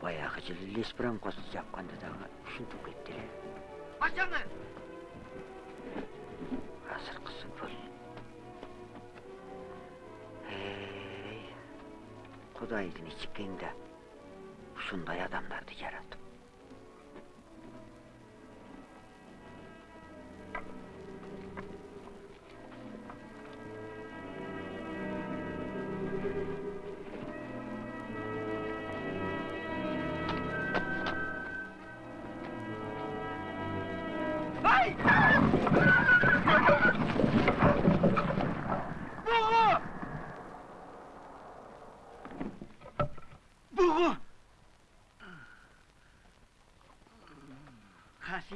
баяғы жылы лесбранкосын жапқанда дағы ушинтип кетти эле Баш жағына. азыркысы бул эй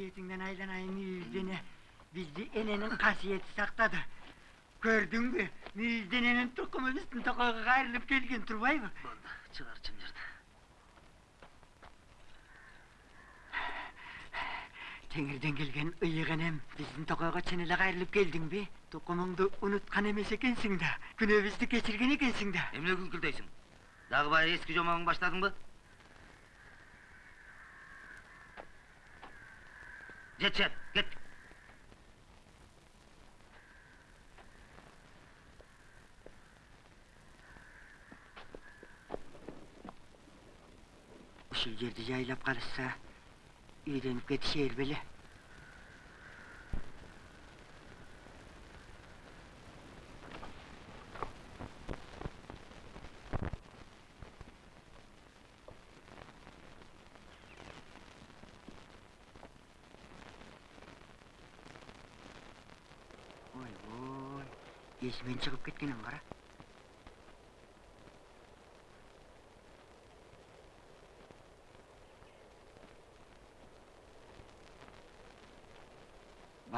касиетиңден айланайын мүйүздене бизди эненин касиети сактады көрдүңбү мүйүздененин тукуму биздин токойго кайрылып келген турбайбы Болды, чыгар чымжырды. теңирден келген энем биздин токойго чын эле кайрылып келдиңби тукумуңду унуткан эмес экенсиң да күнөөбүздү кечирген экенсиң да Эмне күңкүлдейсиң? Дагы баягы эски жомогуң баштадыңбы? Git sen, git! Şu yedi yaylap karışsa... ...iğrenip gidişe elbeli.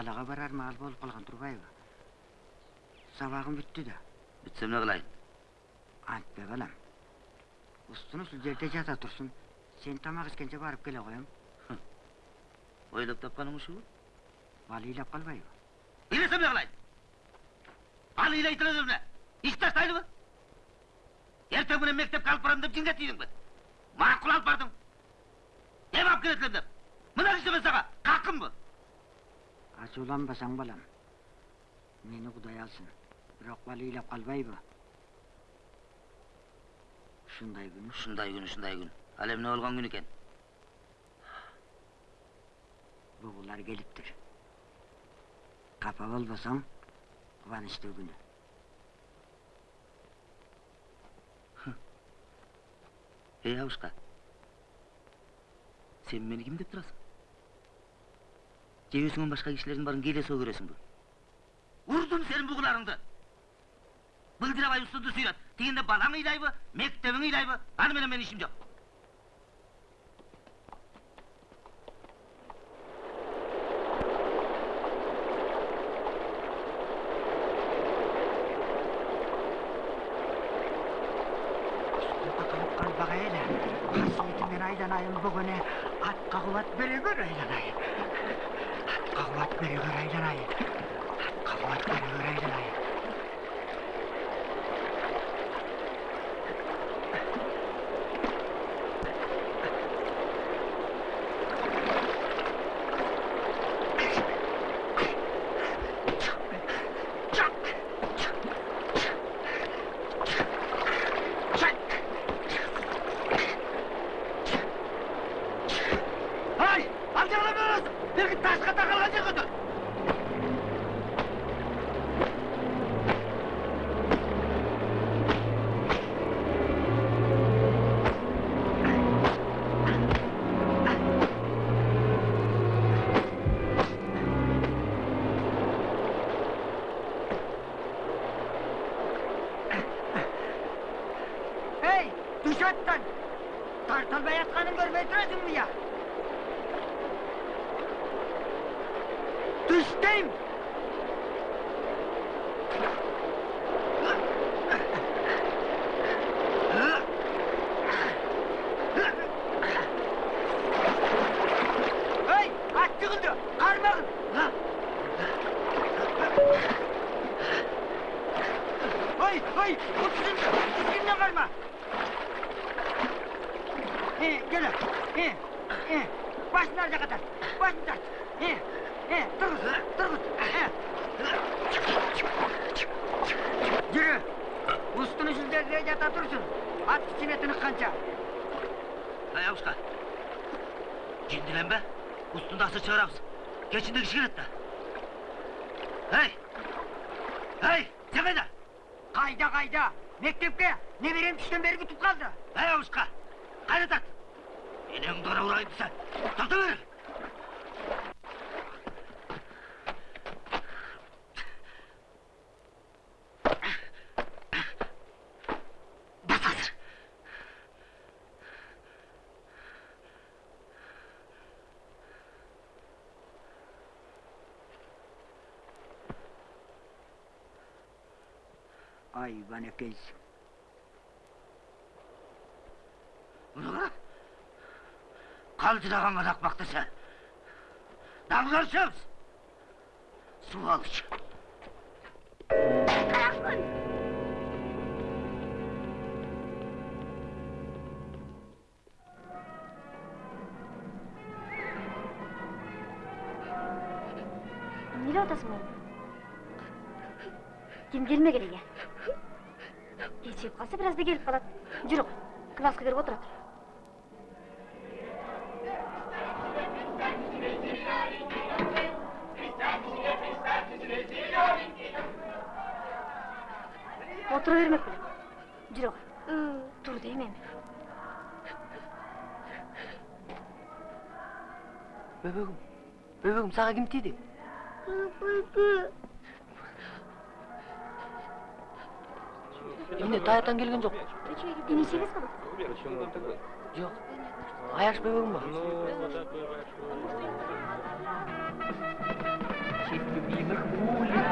Балаға барар маал болып қалған турбайбы сабағым бүтті да Бүтсем не кылайын? антпе балам устун ушул жерде жата турсун сен тамак ішкенше барып келе коем Ойлоп тапканың ушубу? бала ыйлап калбайбы Илесем не кылайын? Ал илейтире эмне? Иш таштайлыбы? Эртең менен мектепке алып барам деп жинге тийдиңби? Макул алып бардың. Эм алып келесиң деп. Мына иштеме сага, каккынбы? Ачууланбасаң балам мени кудай алсын бала ыйлап калбайбы ушундай күн Ушундай күн, ушундай күн. Ал эмне болгон күн экен? бугулар келиптир капа болбосоң кубанычтуу күнү Эй, Абушка. Сен мени ким деп турасың? Же өзүңөн башка кишилердин баарын келесоо көрөсүңбү? Урдум сенин бугуларыңды. Былдырабай устунду сүйрөт. Тигинде балаң ыйлайбы, мектебиң ыйлайбы? Аны менен менин ишим жок. смешит. Ay bana kız. Ulan! Kaldı da kamadak baktırsa. Damlarsınız! Su alış. Karakın! Nereye otasın beni? Kim gelme gereğe? Калса бир азда келип калат жүрү класска кирип отура тур отура бермек 근데 다이어트 안 길긴 좋고. 이미 시겠어? Yok. Ayaş bebeğim var. Честь любимых улиц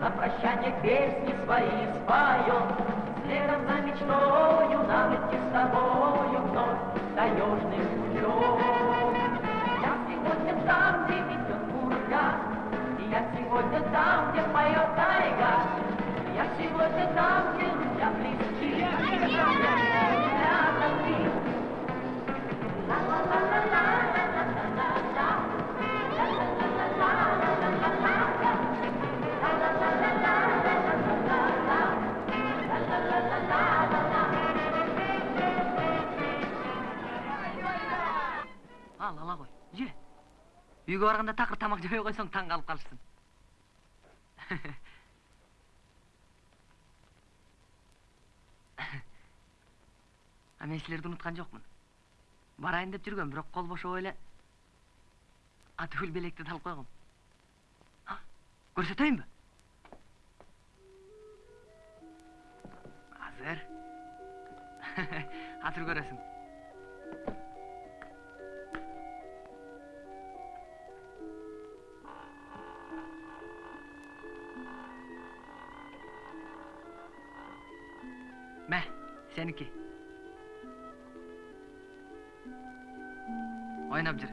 На прощание песни свои споем Следом за мечтою нам идти с тобою Вновь таежный путем Я сегодня там, где метет бурга И я сегодня там, где поет тайга Ал, ала. Үйгө барганда такыр тамак жебей койсоң таң калып калышсың. А мен силерди унуткан жокмун. Барайын деп жүргөм, бирок кол бошобой эле атүгүл белекти алып койгом. Көрсөтөйүнбү? Азыр. Азыр көрөсүң. Мә, сеники. Ойнап жүр.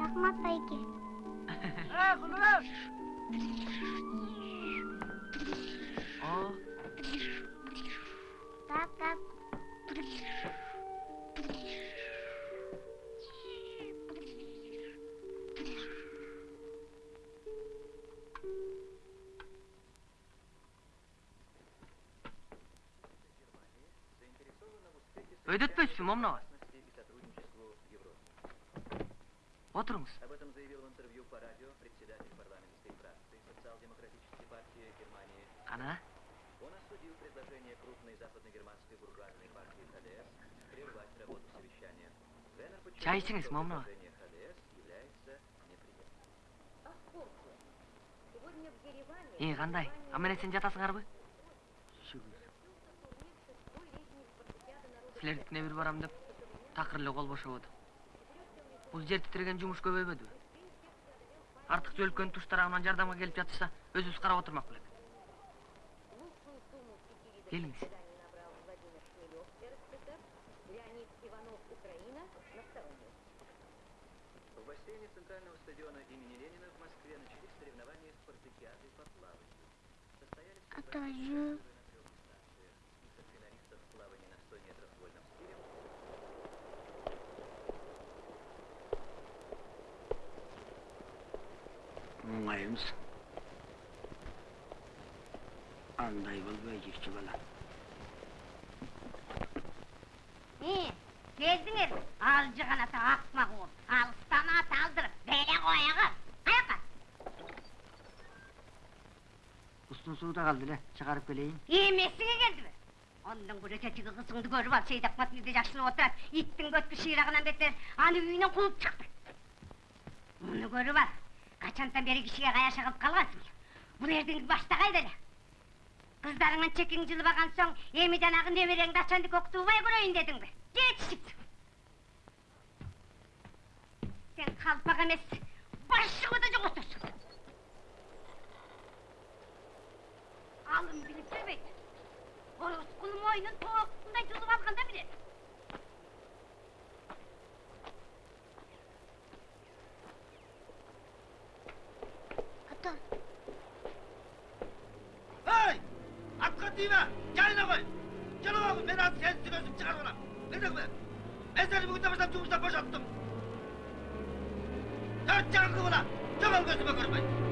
рахмат байке О, тап тап өйдөтпөйсүзбү момнобай? Отырыңыз. Об этом заявил в интервью по радио председатель парламентской фракции социал-демократической партии Германии. Кана? Он осудил предложение крупной западно-германской буржуазной партии ХДС прервать работу совещания. Венер подчеркнул, что предложение ХДС является неприемлемым. Сегодня в Ереване Эй, кандай? А менен сен жатасыңарбы? Силердикине бир барам деп такыр эле кол бошободу бұл жер тітіреген жұмыс көбеймеді артықша өлкөнүн туш тарабынан жардамга келип жатышса өзүбүз карап отурмак белек келиңиз. В бассейне центрального стадиона имени Ленина емес андай болбай жекче бала geldiniz. Alcıgan ata akmak ol. Alstan at aldırıp, böyle koyağın. Ayağa. устун сууда калды эле чыгарып келейин Емесіңе келді бі? Ondan gure tetiği kızыңды көріп ал, Сейдақмат үйде жақсылы отырады. Иттің көткі ширағынан бетер, аны үйінен қуып шықты. Мұны көріп ал, қачантан бері кішіге қаяша қылып қалғансың. Бұл ердің башта қайда әлі? Қыздарыңнан чекең жылып алған соң, емі жанағы немереңді ачанды көктубай көрейін дедің бі? Жетшік. Сен қалпақ емес, жоқ отырсың. Алым біліп жүрмейді. Орыс құлым ойынын тоқтындай жұлып алғанда біледі. Ата, Hey! Тиме! Жайына қой! Келіп алып, мен ат сенсіз өзім шығарып алам. Не дедің бе? Мен сені бүгін бастап жұмыстан босаттым. Төрт жағыңғы бола! Жоғал көзіме көрмей!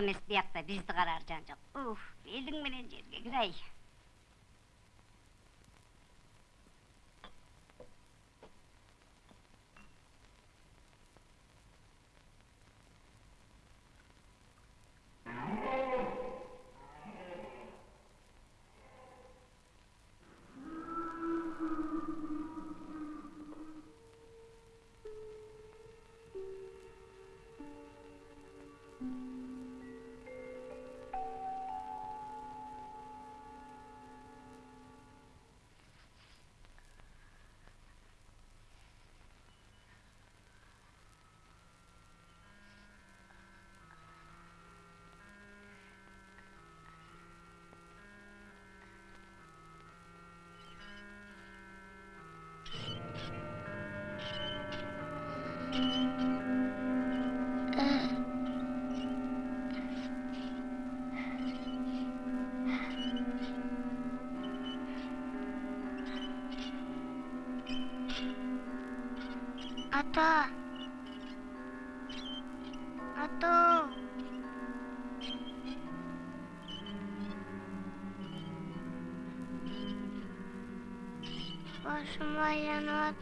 Емес бияқта бізді қарар жан жоқ. Уф, белдің менен жерге. Ата.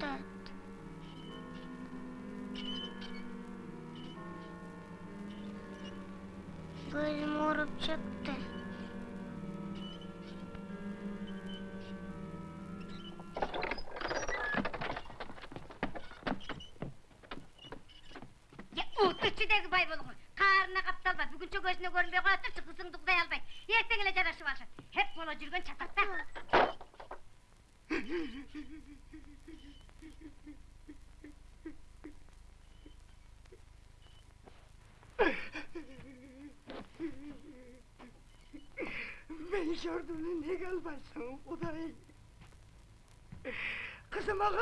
да.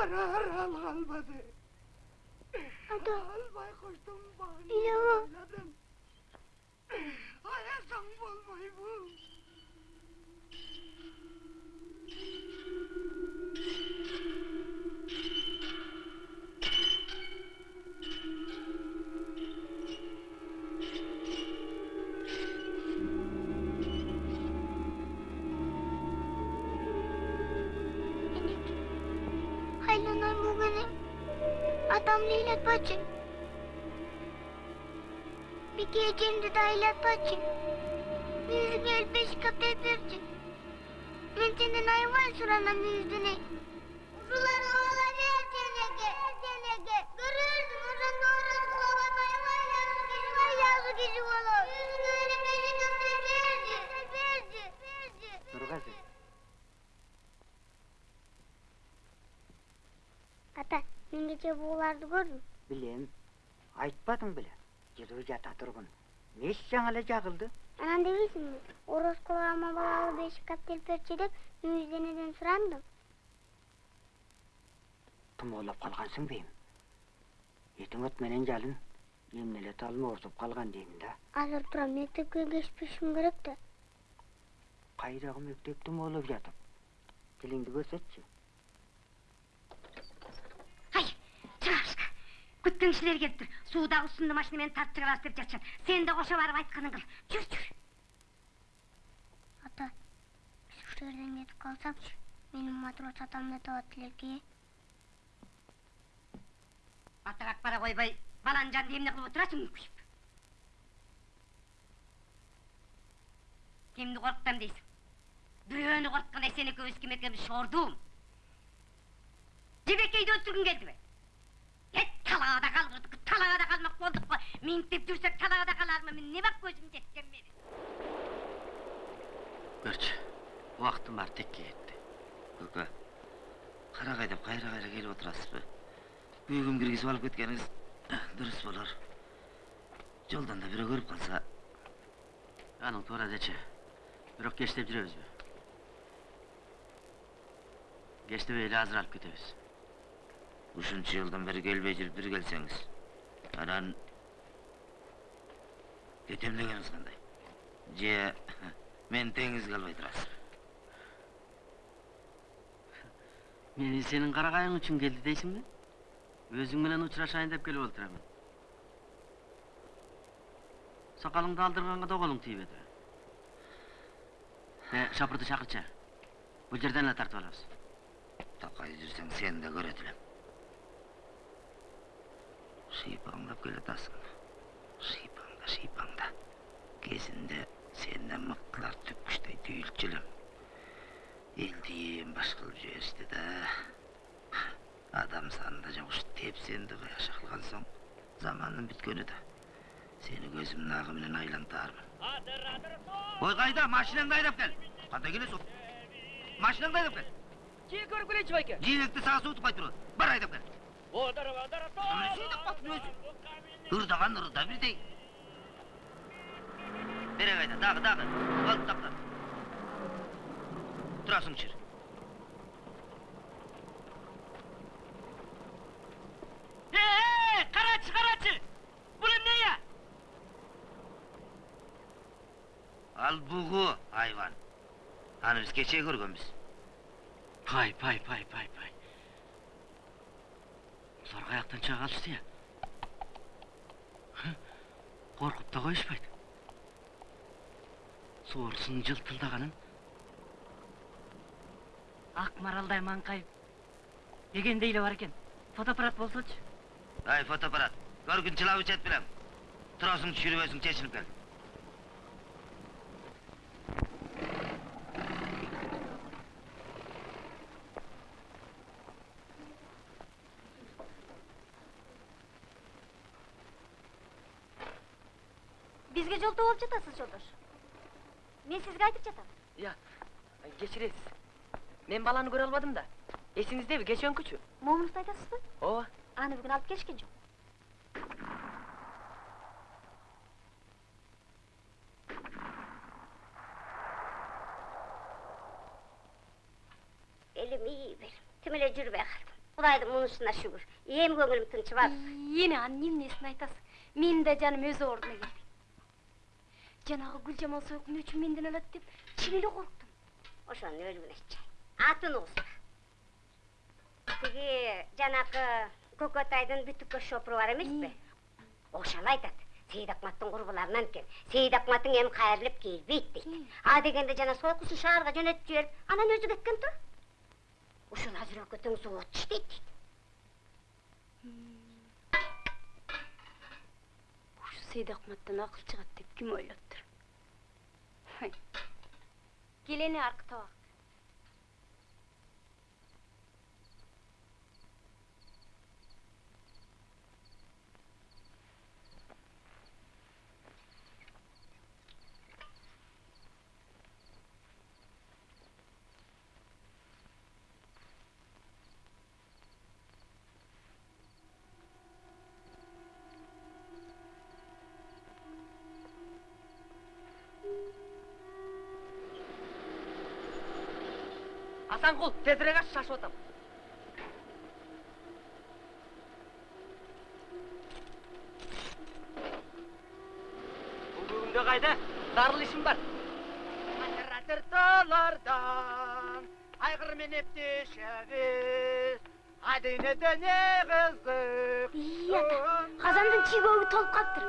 غرها الغلبة دي. paçın. Bir gecende dayla paçın. Yüzün el beş kapı bircin. Mentinden hayvan suranam yüzüne. Urular oğlan her cenege, her cenege. Görürüz burun doğru kulaban hayvan yazı gücü var yazı gücü olur. Yüzün öyle beşi kapı bircin. Birci, birci. Durgazi. Ata, dün gece buğulardı gördün? Bilem. Айтпадың біле. Жыры жата тұрғын. Меш жаңалы жағылды. Анан дебейсиңби? Ороз кылгама балалы бешик каптел берчи деп мүйүзденеден сурандым. Тумоолап қалғансың бейім. Етің өтменен жалын. Емнеле талма орсып қалған деймін да. Азыр турам мектепке кечпешим керек да. Қайдағы мектеп тумоолап жатып. Тіліңді көрсетші. Ай, чыгарышқа. Күткеншілер келіп тұр. Судағы ұсынды машинамен тартып шығарасыз деп жатшан. Сен де қоша барып айтқаның қыл. Жүр, жүр. Ата, биз ушул жерден кетип калсакчы, менин матрос атамды табат элеки. Атағақ бара қойбай, балан жанды емне қылып отырасың күйіп. Кемді қорқытам дейсің? Біреуіні қорқытқандай сені екеніміз шордум. Жебекейді өлтіргін келді бе? Ет талағада қалғырдық, талағада қалмақ болдық қой. Меңтеп жүрсек талағада қалармы, мен не бақ көзім жеткен мені. Көрші, уақытым бар текке кетті. Көке, қарағай деп қайра қайра келіп отырасыз ба? Үйгім кіргізіп алып кеткеніңіз дұрыс болар. Жолдан да біреу көріп қалса, Аның тура дечі. Бирок кештеп жүрөбүз бе? Кештебей эле азыр алып кетебиз. Ушунча жылдан бери келбей жүрүп бир келсеңиз. Анан кетем дегениңиз кандай? Же мен теңизге албай турасыз? Мени сенин карагайың үчүн келди дейсиңби? Өзүң менен учурашайын деп келип отурамын. Сакалыңды алдырганга да колуң тийбеди. Э, шапырды чакырчы. Бул жерден эле тартып алабыз. Такай жүрсең сен де көрөт элем. Шыйпаңдап келатасың. Шыйпаңда, шыйпаңда. Кезінде сенден мықтылар түпкүштей түйілчү элем. Элди эң баш кылып жиберишти да. Адам санында жогуш тепсенди кыяша кылган соң заманның бүткөнү да. Сени көзүмдүн агы менен айлантаармын. Ой кайда? Машинаңды айдап кел. Кандай келесиң? Машинаңды айдап кел. Жиі көріп келейінші байке. Жиекті саға суытып қай тұру. Бар айдап кел. Амына сүйдіп қатын өзі. Ырдаған ырда бірдей. Бере қайда, дағы, дағы. Алып тапта. Тұрасың шыр. Эй, карачы, карачы! Бул эмне я? Ал бұғы, айван. Аны біз кеше көргенбіз. Пай, пай, пай, пай, пай. Бұлар қаяқтан чаға алышты я? Хы? Қорқып та қойышпайды. Жылтылдағанын. Ақ маралдай маңқайып, дегенде эле бар экен фотоаппарат болсочу ай фотоаппарат көргүн чылап ичет белем турасың түшүрбөсүң чечинип кел бизге жолтоо болуп жатасыз жолдош мен сизге айтып жатам Я, кечиресиз. Мен баланы көрө албадым да. Эсиңиздеби, кечөөнкүчү? момунукту айтасызбы Ооба. аны бүгүн алып келишкен жок элим ии бер тим эле жүрбөй калдым кудайдын мунусуна шүгүр эми көңүлүм тынчыбады эне анын эмнесин айтасыз менин да жаным өз ордуна келди жанагы гүлжамал сойкун өчүн менден алат деп чын эле корктум ошонун өлүгүнө чай атын угузба тиги жанакы көкөтайдын бүтүккө шопуру бар эмеспи ошол айтат сейит акматтын курбуларынан экен сейит акматың эми кайрылып келбейт дейт а дегенде жана сойкусун шаарга жөнөтүп жиберип анан өзү кеткен тур ушуну азыр тең завод иштейт дейт ушу сейдакматтан акыл чыгат деп ким はい. Geleni Arctor. Асанкул, тезирээк аш, шашып атам. Бул бүгүндө кайда? Зарыл ишим бар. Атыр таалардан айгыр менеп төшөбүз адинеде не кызык ия казандын чийгөөгү толуп калыптыр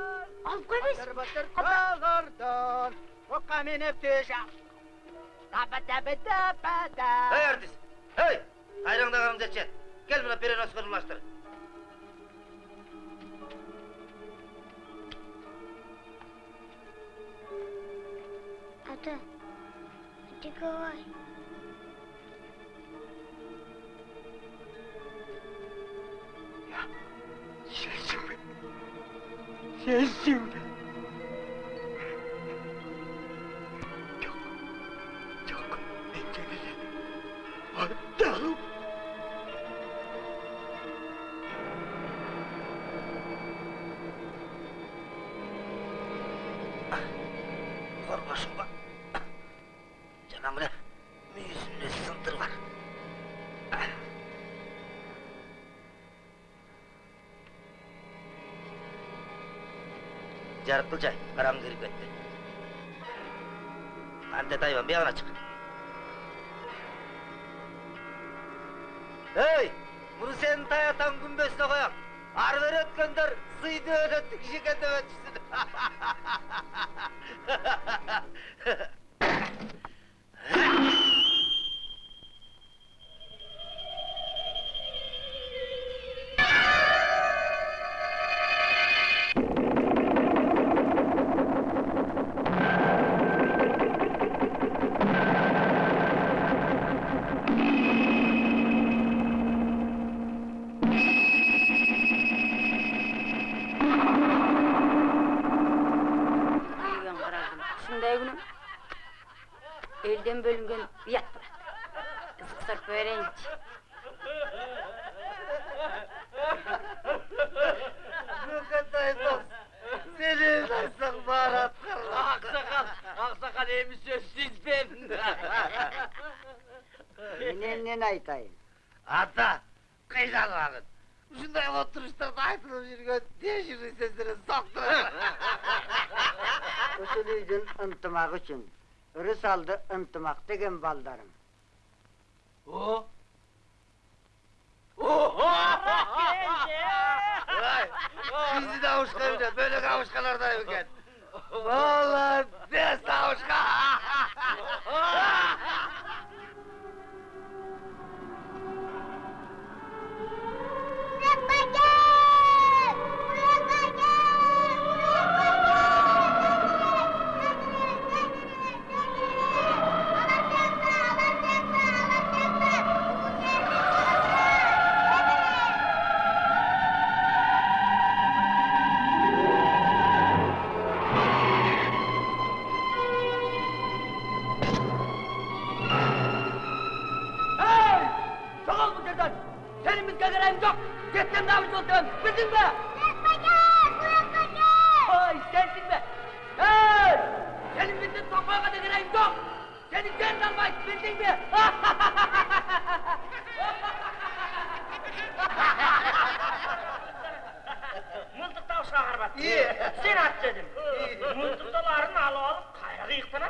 алып койбойсузбу батыр таалардан окка менеп төшөп Hey artist! Hey! Hayrandan amcaçı! Gel buna Perinos fırınlaştır. Ata, hadi kolay. Ya, sensin be! Sensin be! Ынтымак деген сен жалмайды білдің бе мылтықтау шығарып атты сен ат дедім алу алып алып қайрық иықтан